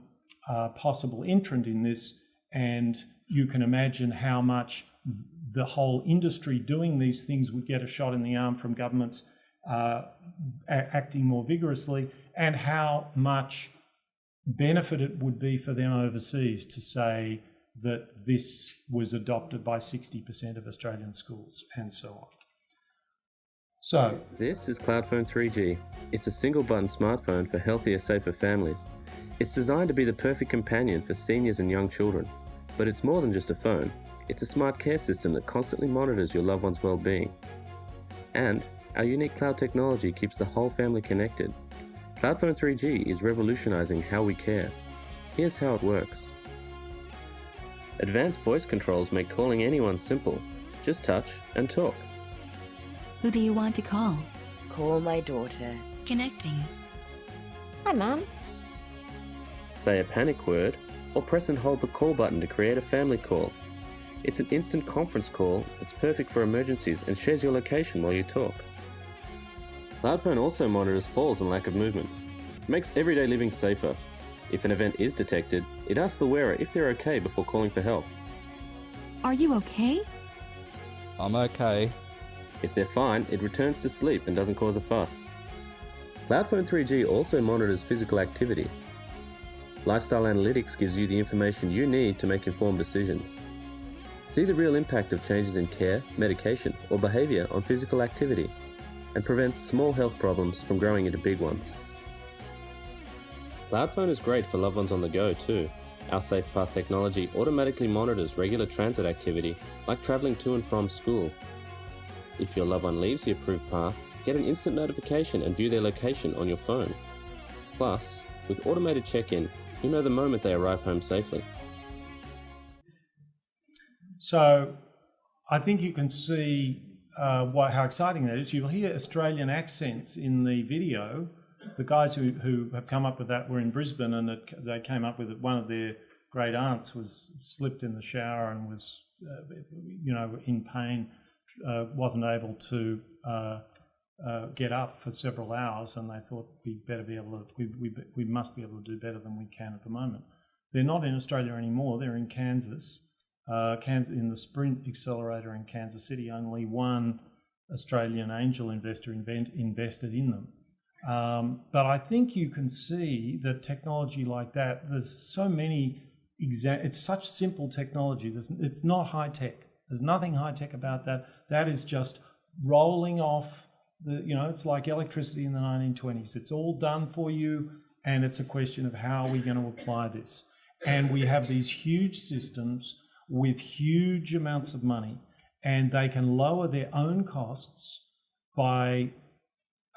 uh, possible entrant in this, and you can imagine how much the whole industry doing these things would get a shot in the arm from governments uh, acting more vigorously, and how much benefit it would be for them overseas to say that this was adopted by 60% of Australian schools and so on. So, this is Cloudphone 3G. It's a single button smartphone for healthier, safer families. It's designed to be the perfect companion for seniors and young children, but it's more than just a phone. It's a smart care system that constantly monitors your loved one's well-being. And our unique cloud technology keeps the whole family connected. Cloudphone 3G is revolutionizing how we care. Here's how it works. Advanced voice controls make calling anyone simple. Just touch and talk. Who do you want to call? Call my daughter. Connecting. Hi, Mum say a panic word, or press and hold the call button to create a family call. It's an instant conference call that's perfect for emergencies and shares your location while you talk. Cloudphone also monitors falls and lack of movement. It makes everyday living safer. If an event is detected, it asks the wearer if they're okay before calling for help. Are you okay? I'm okay. If they're fine, it returns to sleep and doesn't cause a fuss. Cloudphone 3G also monitors physical activity, Lifestyle Analytics gives you the information you need to make informed decisions. See the real impact of changes in care, medication, or behavior on physical activity and prevents small health problems from growing into big ones. Cloudphone is great for loved ones on the go too. Our SafePath technology automatically monitors regular transit activity like travelling to and from school. If your loved one leaves the approved path, get an instant notification and view their location on your phone. Plus, with automated check-in, you know the moment they arrive home safely. So I think you can see uh, what, how exciting that is. You'll hear Australian accents in the video. The guys who, who have come up with that were in Brisbane and it, they came up with it. One of their great aunts was slipped in the shower and was, uh, you know, in pain, uh, wasn't able to uh, get up for several hours, and they thought we better be able to, we, we, we must be able to do better than we can at the moment. They're not in Australia anymore. They're in Kansas, uh, Kansas in the Sprint Accelerator in Kansas City. Only one Australian angel investor invent, invested in them. Um, but I think you can see that technology like that, there's so many, exa- it's such simple technology. There's, it's not high tech. There's nothing high tech about that. That is just rolling off the, you know, it's like electricity in the 1920s. It's all done for you, and it's a question of how are we going to apply this. And we have these huge systems with huge amounts of money, and they can lower their own costs by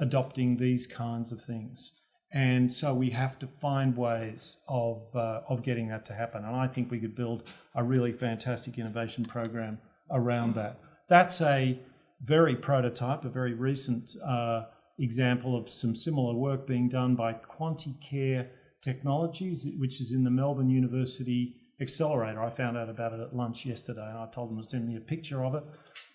adopting these kinds of things. And so we have to find ways of, uh, of getting that to happen. And I think we could build a really fantastic innovation program around that. That's a very prototype, a very recent uh, example of some similar work being done by Quanticare Technologies, which is in the Melbourne University Accelerator. I found out about it at lunch yesterday and I told them to send me a picture of it.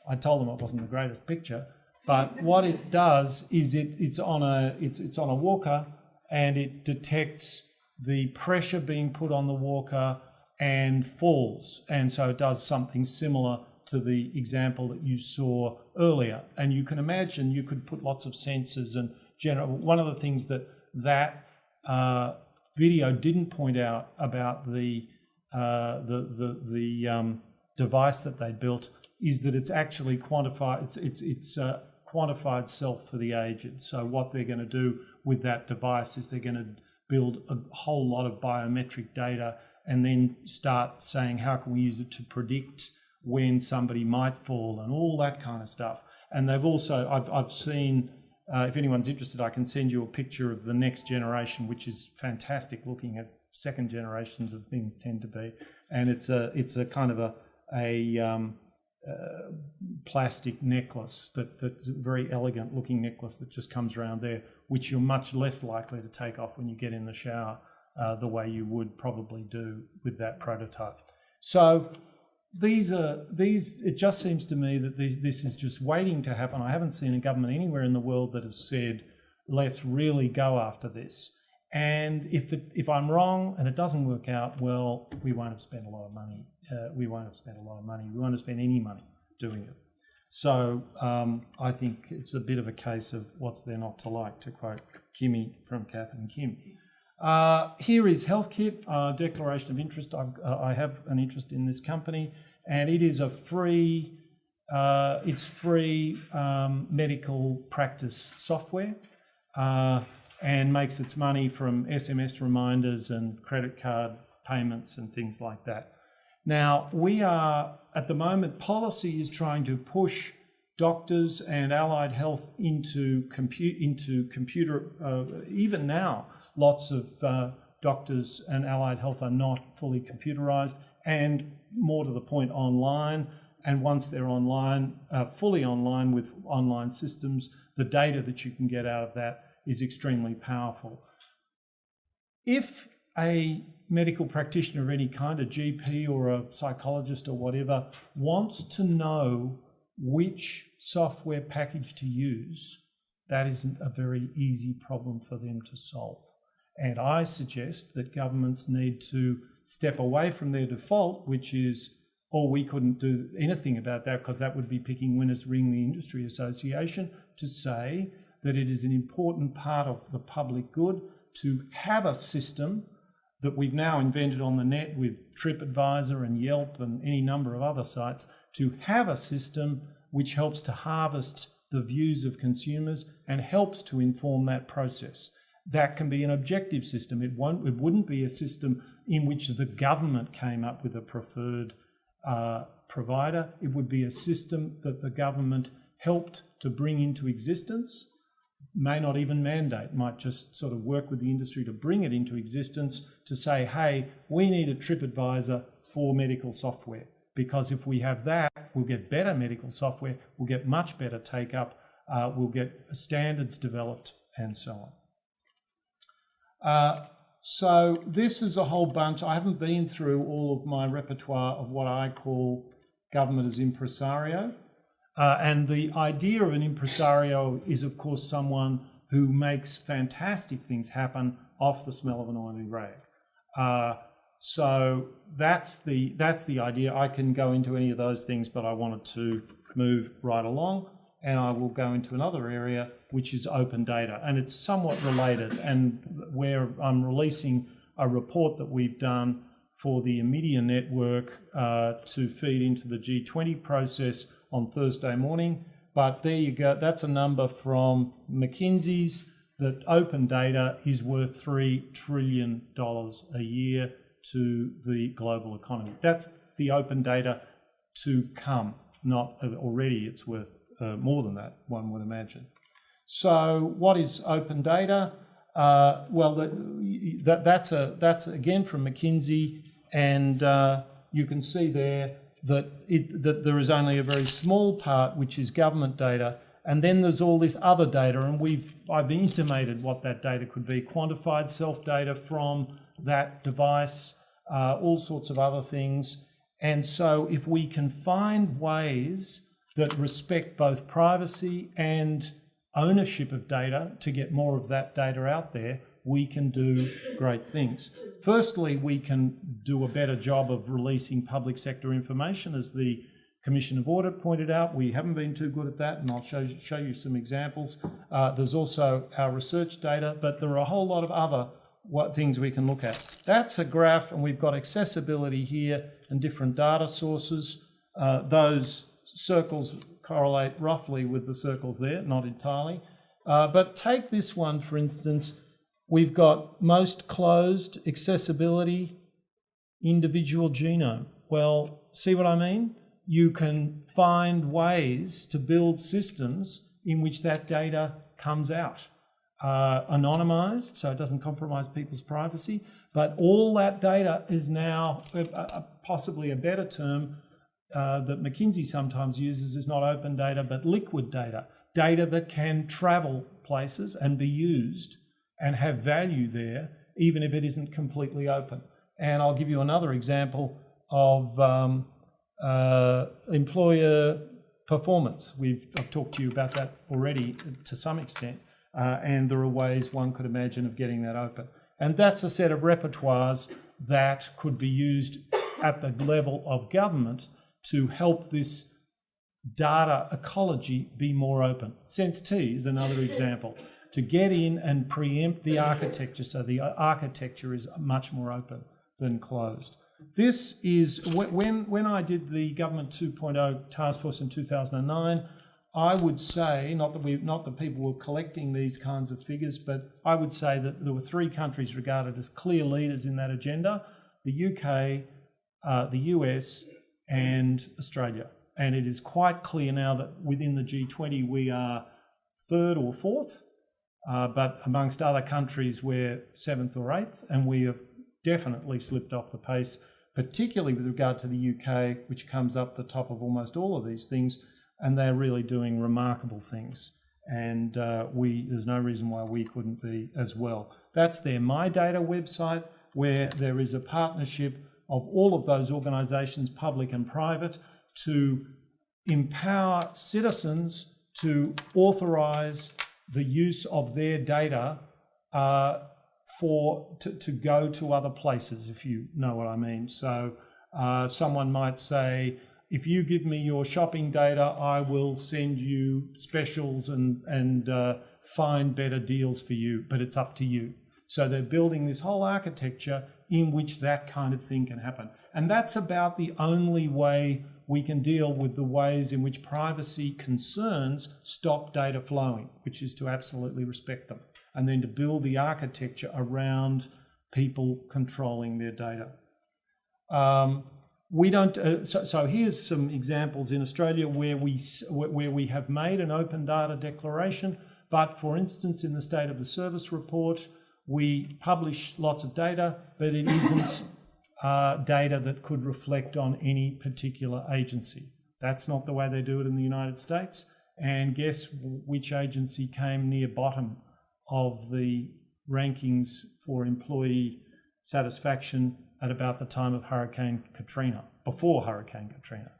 I told them it wasn't the greatest picture, but what it does is it, it's, on a, it's, it's on a walker and it detects the pressure being put on the walker and falls. And so it does something similar to the example that you saw earlier. And you can imagine you could put lots of sensors and general. One of the things that that uh, video didn't point out about the uh, the the, the um, device that they built is that it's actually quantified. It's it's it's uh, quantified self for the aged. So what they're going to do with that device is they're going to build a whole lot of biometric data and then start saying how can we use it to predict when somebody might fall and all that kind of stuff. And they've also, I've, I've seen Uh, if anyone's interested, I can send you a picture of the next generation, which is fantastic looking, as second generations of things tend to be. And it's a it's a kind of a a um, uh, plastic necklace that that's a very elegant looking necklace that just comes around there, which you're much less likely to take off when you get in the shower, uh, the way you would probably do with that prototype. So these are these. It just seems to me that these, this is just waiting to happen. I haven't seen a government anywhere in the world that has said, "Let's really go after this." And if it, if I'm wrong and it doesn't work out, well, we won't have spent a lot of money. Uh, we won't have spent a lot of money. We won't have spent any money doing it. So um, I think it's a bit of a case of what's there not to like, to quote Kimmy from Kath and Kim. Uh, here is HealthKit, uh, declaration of interest. I've, uh, I have an interest in this company, and it is a free, uh, it's free um, medical practice software, uh, and makes its money from SMS reminders and credit card payments and things like that. Now we are at the moment. Policy is trying to push doctors and allied health into compute into computer. Uh, even now, lots of uh, doctors and allied health are not fully computerized, and more to the point, online. And once they're online, uh, fully online with online systems, the data that you can get out of that is extremely powerful. If a medical practitioner of any kind, a GP or a psychologist or whatever, wants to know which software package to use, that isn't a very easy problem for them to solve. And I suggest that governments need to step away from their default, which is, oh, we couldn't do anything about that because that would be picking winners, ring the industry association, to say that it is an important part of the public good to have a system that we've now invented on the net with TripAdvisor and Yelp and any number of other sites to have a system which helps to harvest the views of consumers and helps to inform that process. That can be an objective system. It won't. It wouldn't be a system in which the government came up with a preferred uh, provider. It would be a system that the government helped to bring into existence may not even mandate, might just sort of work with the industry to bring it into existence to say, hey, we need a TripAdvisor for medical software. Because if we have that, we'll get better medical software, we'll get much better take up, uh, we'll get standards developed, and so on. Uh, so this is a whole bunch. I haven't been through all of my repertoire of what I call government as impresario. Uh, and the idea of an impresario is, of course, someone who makes fantastic things happen off the smell of an oily rag. Uh, so that's the that's the idea. I can go into any of those things, but I wanted to move right along, and I will go into another area which is open data, and it's somewhat related. And where I'm releasing a report that we've done for the Omidyar network uh, to feed into the G20 process on Thursday morning. But there you go. That's a number from McKinsey's that open data is worth $3 trillion a year to the global economy. That's the open data to come, not already it's worth uh, more than that, one would imagine. So what is open data? Uh, well, that, that, that's, a, that's again from McKinsey, and uh, you can see there that, it, that there is only a very small part which is government data, and then there's all this other data, and we've I've intimated what that data could be: quantified self data from that device, uh, all sorts of other things. And so, if we can find ways that respect both privacy and ownership of data to get more of that data out there, we can do great things. Firstly, we can do a better job of releasing public sector information, as the Commission of Audit pointed out. We haven't been too good at that, and I'll show, show you some examples. Uh, there's also our research data, but there are a whole lot of other what things we can look at. That's a graph, and we've got accessibility here and different data sources. Uh, those circles correlate roughly with the circles there, not entirely. Uh, but take this one, for instance, We've got most closed, accessibility, individual genome. Well, see what I mean? You can find ways to build systems in which that data comes out. Uh, anonymized, so it doesn't compromise people's privacy. But all that data is now uh, uh, possibly a better term uh, that McKinsey sometimes uses is not open data, but liquid data, data that can travel places and be used and have value there, even if it isn't completely open. And I'll give you another example of um, uh, employer performance. We've I've talked to you about that already to some extent, uh, and there are ways one could imagine of getting that open. And that's a set of repertoires that could be used at the level of government to help this data ecology be more open. Sense T is another example. To get in and preempt the architecture, so the architecture is much more open than closed. This is when when I did the government 2.0 task force in 2009. I would say not that we not that people were collecting these kinds of figures, but I would say that there were three countries regarded as clear leaders in that agenda: the UK, uh, the US, and Australia. And it is quite clear now that within the G20 we are third or fourth, uh, but amongst other countries we're seventh or eighth, and we have definitely slipped off the pace, particularly with regard to the UK, which comes up the top of almost all of these things, and they're really doing remarkable things. And uh, we, there's no reason why we couldn't be as well. That's their My Data website, where there is a partnership of all of those organisations, public and private, to empower citizens to authorise the use of their data uh, for to, to go to other places, if you know what I mean. So uh, someone might say, if you give me your shopping data, I will send you specials and and uh, find better deals for you. But it's up to you. So they're building this whole architecture in which that kind of thing can happen, and that's about the only way we can deal with the ways in which privacy concerns stop data flowing, which is to absolutely respect them and then to build the architecture around people controlling their data. Um, we don't. Uh, so, so, here's some examples in Australia where we where we have made an open data declaration. But for instance, in the State of the Service report, we publish lots of data, but it isn't uh, data that could reflect on any particular agency. That's not the way they do it in the United States. And guess which agency came near bottom of the rankings for employee satisfaction at about the time of Hurricane Katrina, before Hurricane Katrina,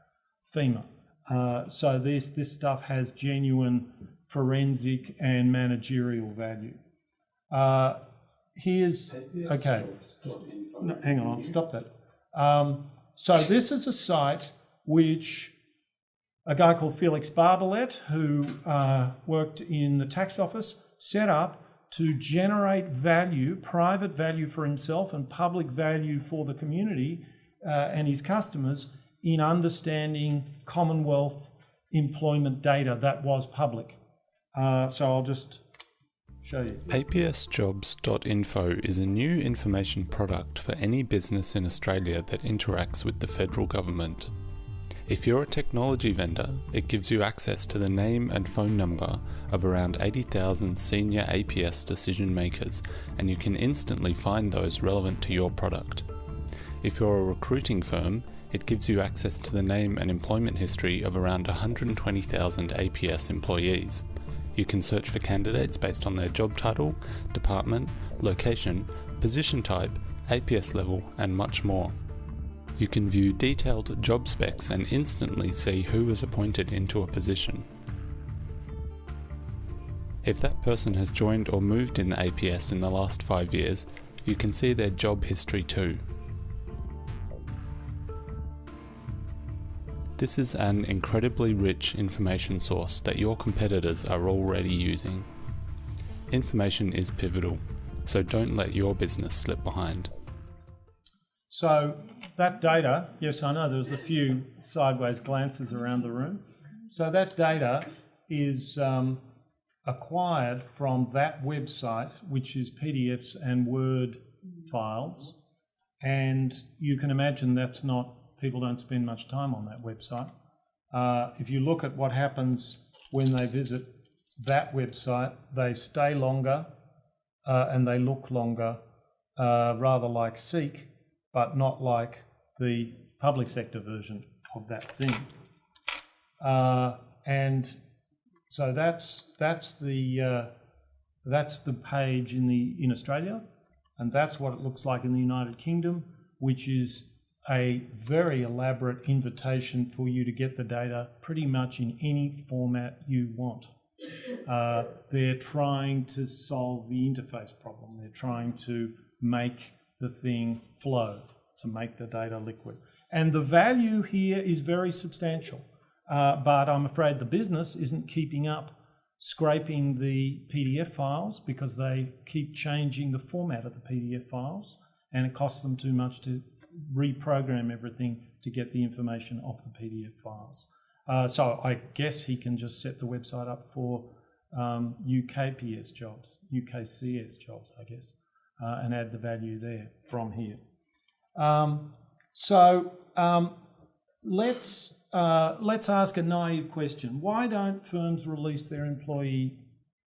FEMA. Uh, so this this stuff has genuine forensic and managerial value. Uh, here's okay. Just, no, hang on, stop that. Um, so this is a site which a guy called Felix Barbalet, who uh, worked in the tax office, set up to generate value, private value for himself and public value for the community uh, and his customers in understanding Commonwealth employment data that was public. Uh, so I'll just APSjobs.info is a new information product for any business in Australia that interacts with the federal government. If you're a technology vendor, it gives you access to the name and phone number of around 80,000 senior APS decision makers, and you can instantly find those relevant to your product. If you're a recruiting firm, it gives you access to the name and employment history of around 120,000 APS employees. You can search for candidates based on their job title, department, location, position type, APS level, and much more. You can view detailed job specs and instantly see who was appointed into a position. If that person has joined or moved in the APS in the last five years, you can see their job history too. This is an incredibly rich information source that your competitors are already using. Information is pivotal, so don't let your business slip behind. So that data, yes, I know there was a few sideways glances around the room. So that data is um, acquired from that website, which is PDFs and Word files. And you can imagine that's not, people don't spend much time on that website. Uh, if you look at what happens when they visit that website, they stay longer uh, and they look longer, uh, rather like Seek, but not like the public sector version of that thing. Uh, and so that's that's the uh, that's the page in the in Australia, and that's what it looks like in the United Kingdom, which is a very elaborate invitation for you to get the data pretty much in any format you want. Uh, they're trying to solve the interface problem. They're trying to make the thing flow, to make the data liquid. And the value here is very substantial. Uh, but I'm afraid the business isn't keeping up scraping the PDF files because they keep changing the format of the PDF files and it costs them too much to reprogram everything to get the information off the PDF files. Uh, so I guess he can just set the website up for um, UKPS jobs, UKCS jobs, I guess, uh, and add the value there from here. Um, so um, let's uh, let's ask a naive question. Why don't firms release their employee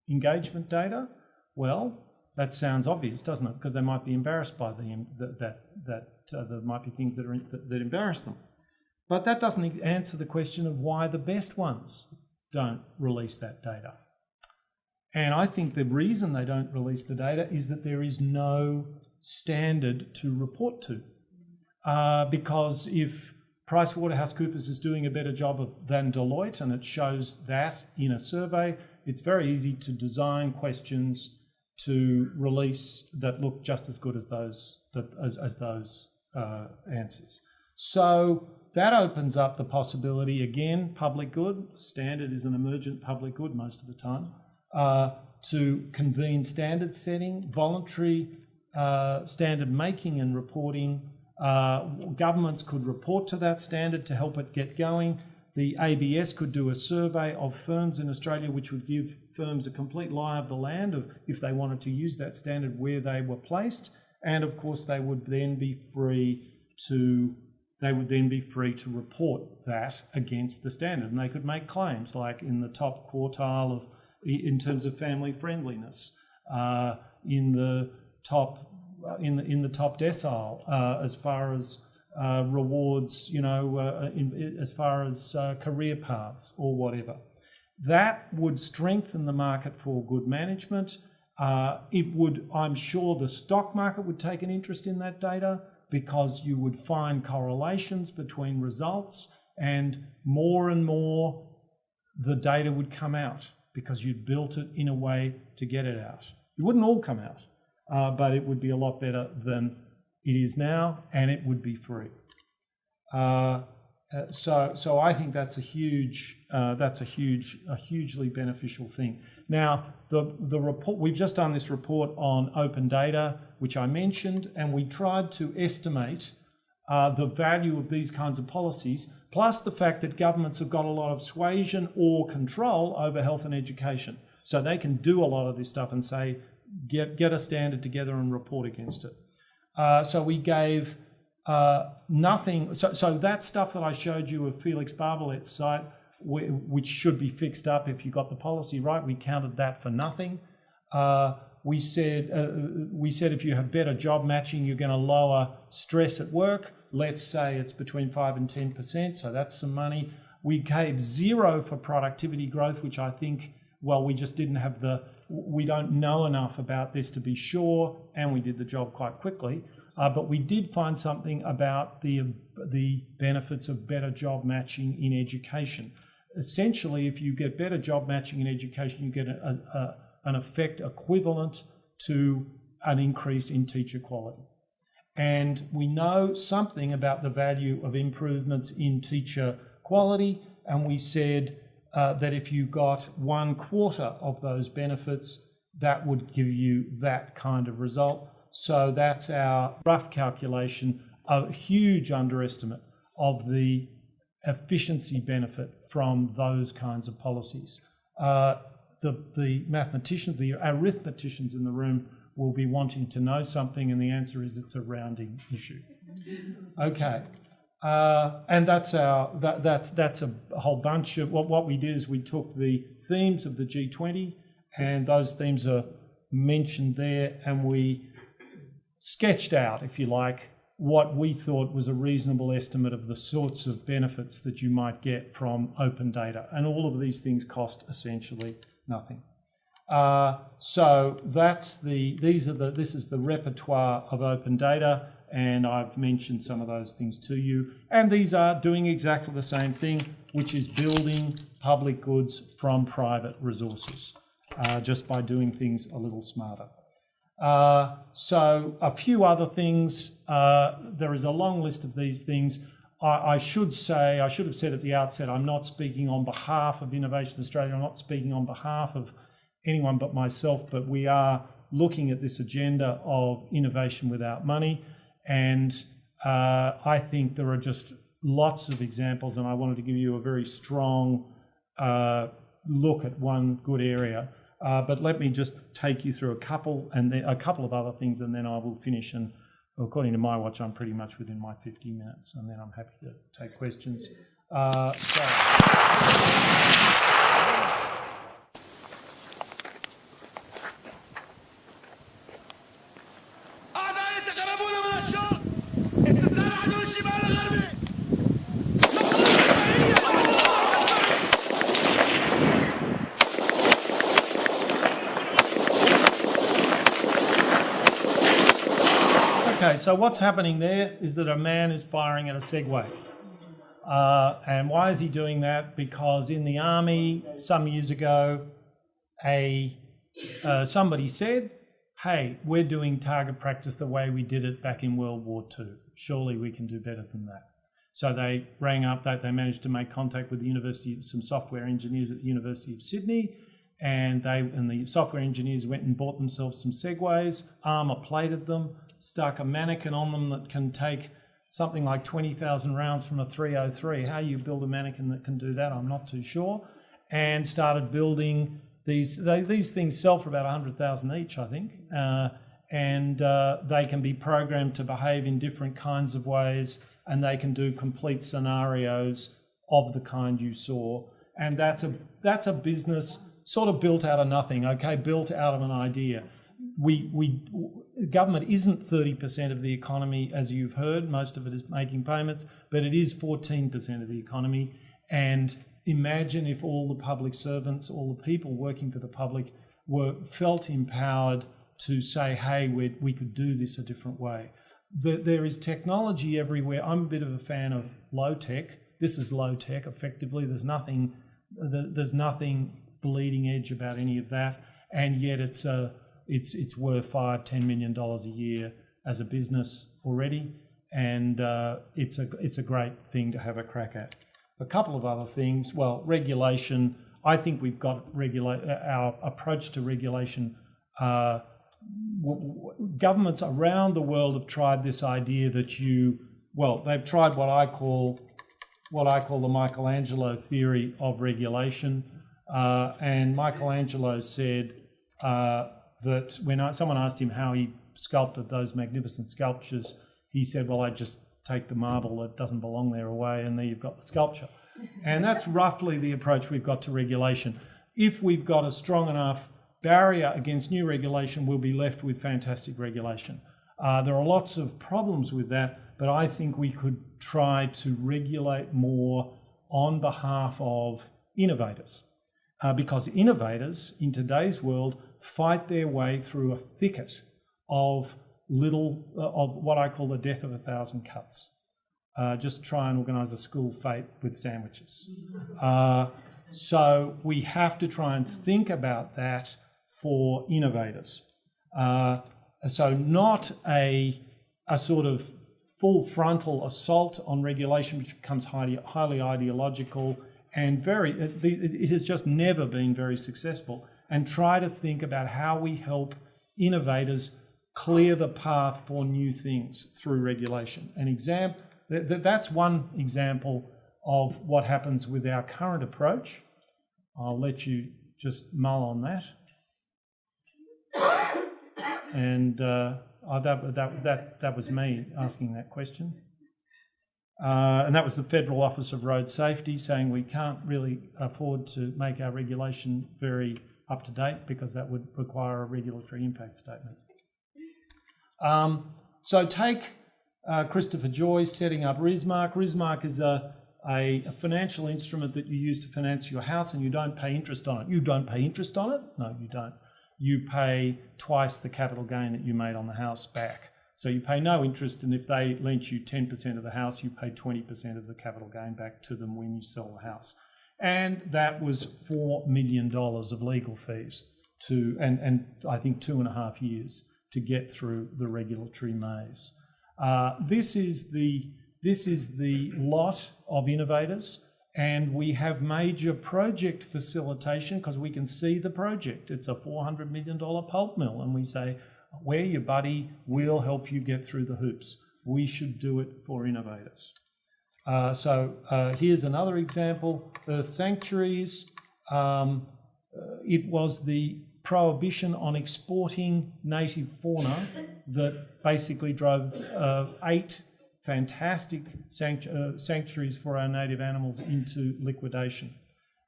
engagement data? Well, that sounds obvious, doesn't it? Because they might be embarrassed by the that that uh, there might be things that are that, that embarrass them. But that doesn't answer the question of why the best ones don't release that data. And I think the reason they don't release the data is that there is no standard to report to. Uh, because if PricewaterhouseCoopers is doing a better job of, than Deloitte, and it shows that in a survey, it's very easy to design questions to release that look just as good as those that, as, as those uh, answers. So that opens up the possibility again, public good, standard is an emergent public good most of the time, uh, to convene standard setting, voluntary uh, standard making and reporting. Uh, governments could report to that standard to help it get going. The ABS could do a survey of firms in Australia, which would give firms a complete lie of the land of if they wanted to use that standard where they were placed. And of course, they would then be free to they would then be free to report that against the standard, and they could make claims like in the top quartile of in terms of family friendliness, uh, in the top uh, in the in the top decile uh, as far as uh, rewards, you know, uh, in, as far as uh, career paths or whatever. That would strengthen the market for good management. it would, I'm sure, the stock market would take an interest in that data because you would find correlations between results and more and more the data would come out because you'd built it in a way to get it out. It wouldn't all come out, uh, but it would be a lot better than it is now, and it would be free. Uh, uh, so, so I think that's a huge, uh, that's a huge, a hugely beneficial thing. Now, the the report we've just done this report on open data, which I mentioned, and we tried to estimate uh, the value of these kinds of policies, plus the fact that governments have got a lot of suasion or control over health and education, so they can do a lot of this stuff and say, get get a standard together and report against it. Uh, so we gave uh, nothing. So, so that stuff that I showed you of Felix Barbalet's site, which should be fixed up if you got the policy right, we counted that for nothing. Uh, we said uh, we said if you have better job matching, you're going to lower stress at work. Let's say it's between five and ten percent, so that's some money. We gave zero for productivity growth, which I think, well, we just didn't have the, we don't know enough about this to be sure, and we did the job quite quickly. Uh, but we did find something about the, the benefits of better job matching in education. Essentially, if you get better job matching in education, you get a, a, an effect equivalent to an increase in teacher quality. And we know something about the value of improvements in teacher quality, and we said uh, that if you got one quarter of those benefits, that would give you that kind of result. So that's our rough calculation, a huge underestimate of the efficiency benefit from those kinds of policies. Uh, the, the mathematicians, the arithmeticians in the room will be wanting to know something, and the answer is it's a rounding issue. Okay. Uh, and that's our that, that's that's a whole bunch of what what we did is we took the themes of the G20 and those themes are mentioned there and we sketched out if you like what we thought was a reasonable estimate of the sorts of benefits that you might get from open data. And all of these things cost essentially nothing. Uh, so that's the these are the this is the repertoire of open data and I've mentioned some of those things to you. And these are doing exactly the same thing, which is building public goods from private resources, uh, just by doing things a little smarter. Uh, so a few other things. Uh, there is a long list of these things. I, I, should say, I should have said at the outset, I'm not speaking on behalf of Innovation Australia. I'm not speaking on behalf of anyone but myself, but we are looking at this agenda of innovation without money. And uh, I think there are just lots of examples, and I wanted to give you a very strong uh, look at one good area. Uh, but let me just take you through a couple and then a couple of other things, and then I will finish. And according to my watch, I'm pretty much within my 50 minutes, and then I'm happy to take questions. Uh, so. Okay, so what's happening there is that a man is firing at a Segway. Uh, and why is he doing that? Because in the army some years ago, a uh, somebody said, "Hey, we're doing target practice the way we did it back in World War II. Surely we can do better than that." So they rang up that they managed to make contact with the university, some software engineers at the University of Sydney, and they and the software engineers went and bought themselves some Segways, armor plated them, stuck a mannequin on them that can take something like 20,000 rounds from a 303. How you build a mannequin that can do that, I'm not too sure. And started building these. They, these things sell for about 100,000 each, I think. Uh, and uh, they can be programmed to behave in different kinds of ways, and they can do complete scenarios of the kind you saw. And that's a that's a business sort of built out of nothing. Okay, built out of an idea we we government isn't 30% of the economy as you've heard. Most of it is making payments but it is 14% of the economy. And imagine if all the public servants all the people working for the public were felt empowered to say hey we we could do this a different way. The, there is technology everywhere. I'm a bit of a fan of low tech this is low tech effectively. There's nothing there's nothing bleeding edge about any of that. And yet it's a it's it's worth five ten million dollars a year as a business already, and uh, it's a it's a great thing to have a crack at. A couple of other things. Well, regulation. I think we've got regulate our approach to regulation. Uh, governments around the world have tried this idea that you well they've tried what I call what I call the Michelangelo theory of regulation. Uh, and Michelangelo said, uh, that when I, someone asked him how he sculpted those magnificent sculptures, he said, Well, I just take the marble that doesn't belong there away, and there you've got the sculpture. and that's roughly the approach we've got to regulation. If we've got a strong enough barrier against new regulation, we'll be left with fantastic regulation. Uh, there are lots of problems with that, but I think we could try to regulate more on behalf of innovators. Uh, because innovators in today's world fight their way through a thicket of little, uh, of what I call the death of a thousand cuts. Uh, just try and organise a school fete with sandwiches. Uh, so we have to try and think about that for innovators. Uh, so not a, a sort of full frontal assault on regulation, which becomes highly, highly ideological and very, it, it has just never been very successful and try to think about how we help innovators clear the path for new things through regulation. An exam, that's one example of what happens with our current approach. I'll let you just mull on that. And uh, oh, that, that, that, that was me asking that question. Uh, and that was the Federal Office of Road Safety saying we can't really afford to make our regulation very up to date because that would require a regulatory impact statement. Um, so take uh, Christopher Joye setting up Rismark. Rismark is a, a, a financial instrument that you use to finance your house and you don't pay interest on it. You don't pay interest on it? No, you don't. You pay twice the capital gain that you made on the house back. So you pay no interest, and if they lent you 10% of the house, you pay 20% of the capital gain back to them when you sell the house. And that was $4 million of legal fees to, and, and I think two and a half years to get through the regulatory maze. Uh, this is the this is the lot of innovators, and we have major project facilitation because we can see the project. It's a four hundred million dollar pulp mill, and we say, "We're your buddy. We'll help you get through the hoops." We should do it for innovators. Uh, so uh, here's another example: Earth sanctuaries. Um, uh, it was the prohibition on exporting native fauna that basically drove uh, eight fantastic sanctu- uh, sanctuaries for our native animals into liquidation.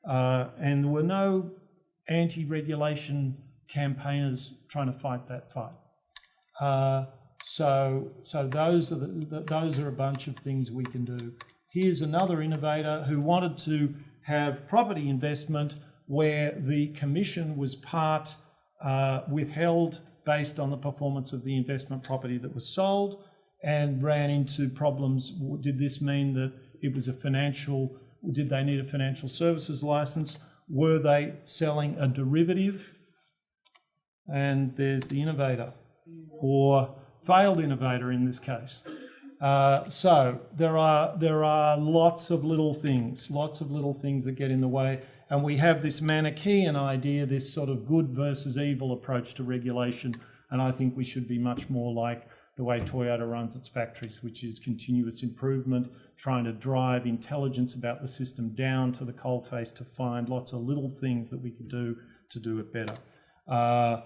Uh, and there were no anti regulation campaigners trying to fight that fight. So, so those are the, the, those are a bunch of things we can do. Here's another innovator who wanted to have property investment where the commission was part uh, withheld based on the performance of the investment property that was sold and ran into problems. Did this mean that it was a financial, did they need a financial services license? Were they selling a derivative? And there's the innovator or failed innovator in this case. Uh, so there are there are lots of little things, lots of little things that get in the way, and we have this Manichaean idea, this sort of good versus evil approach to regulation, and I think we should be much more like the way Toyota runs its factories, which is continuous improvement, trying to drive intelligence about the system down to the coalface to find lots of little things that we can do to do it better. Uh,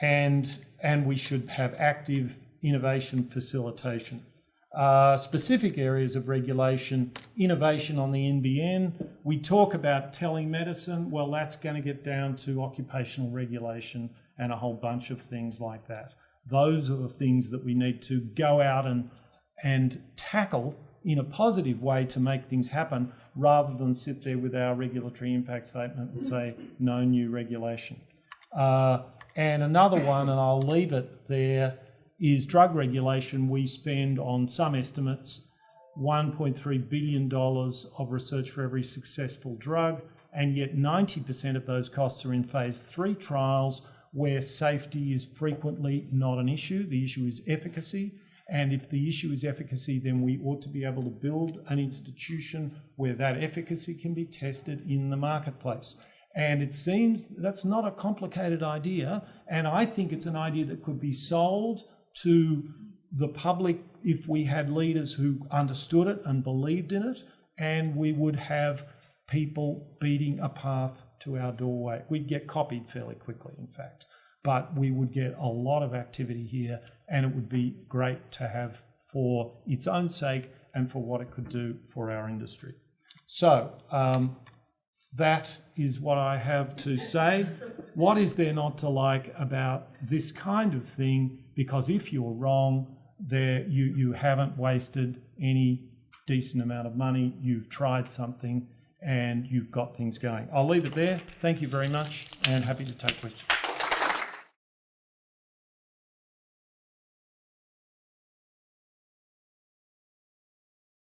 and and we should have active innovation facilitation. Uh, specific areas of regulation, innovation on the NBN. We talk about telemedicine. Well, that's going to get down to occupational regulation and a whole bunch of things like that. Those are the things that we need to go out and and tackle in a positive way to make things happen, rather than sit there with our regulatory impact statement and say no new regulation. Uh, and another one, and I'll leave it there is drug regulation. We spend on some estimates $1.3 billion of research for every successful drug, and yet 90% of those costs are in phase three trials where safety is frequently not an issue. The issue is efficacy. And if the issue is efficacy, then we ought to be able to build an institution where that efficacy can be tested in the marketplace. And it seems that's not a complicated idea. And I think it's an idea that could be sold to the public if we had leaders who understood it and believed in it, and we would have people beating a path to our doorway. We'd get copied fairly quickly, in fact, but we would get a lot of activity here, and it would be great to have for its own sake and for what it could do for our industry. So, um, that is what I have to say. What is there not to like about this kind of thing? Because if you're wrong, there you, you haven't wasted any decent amount of money. You've tried something and you've got things going. I'll leave it there. Thank you very much and happy to take questions.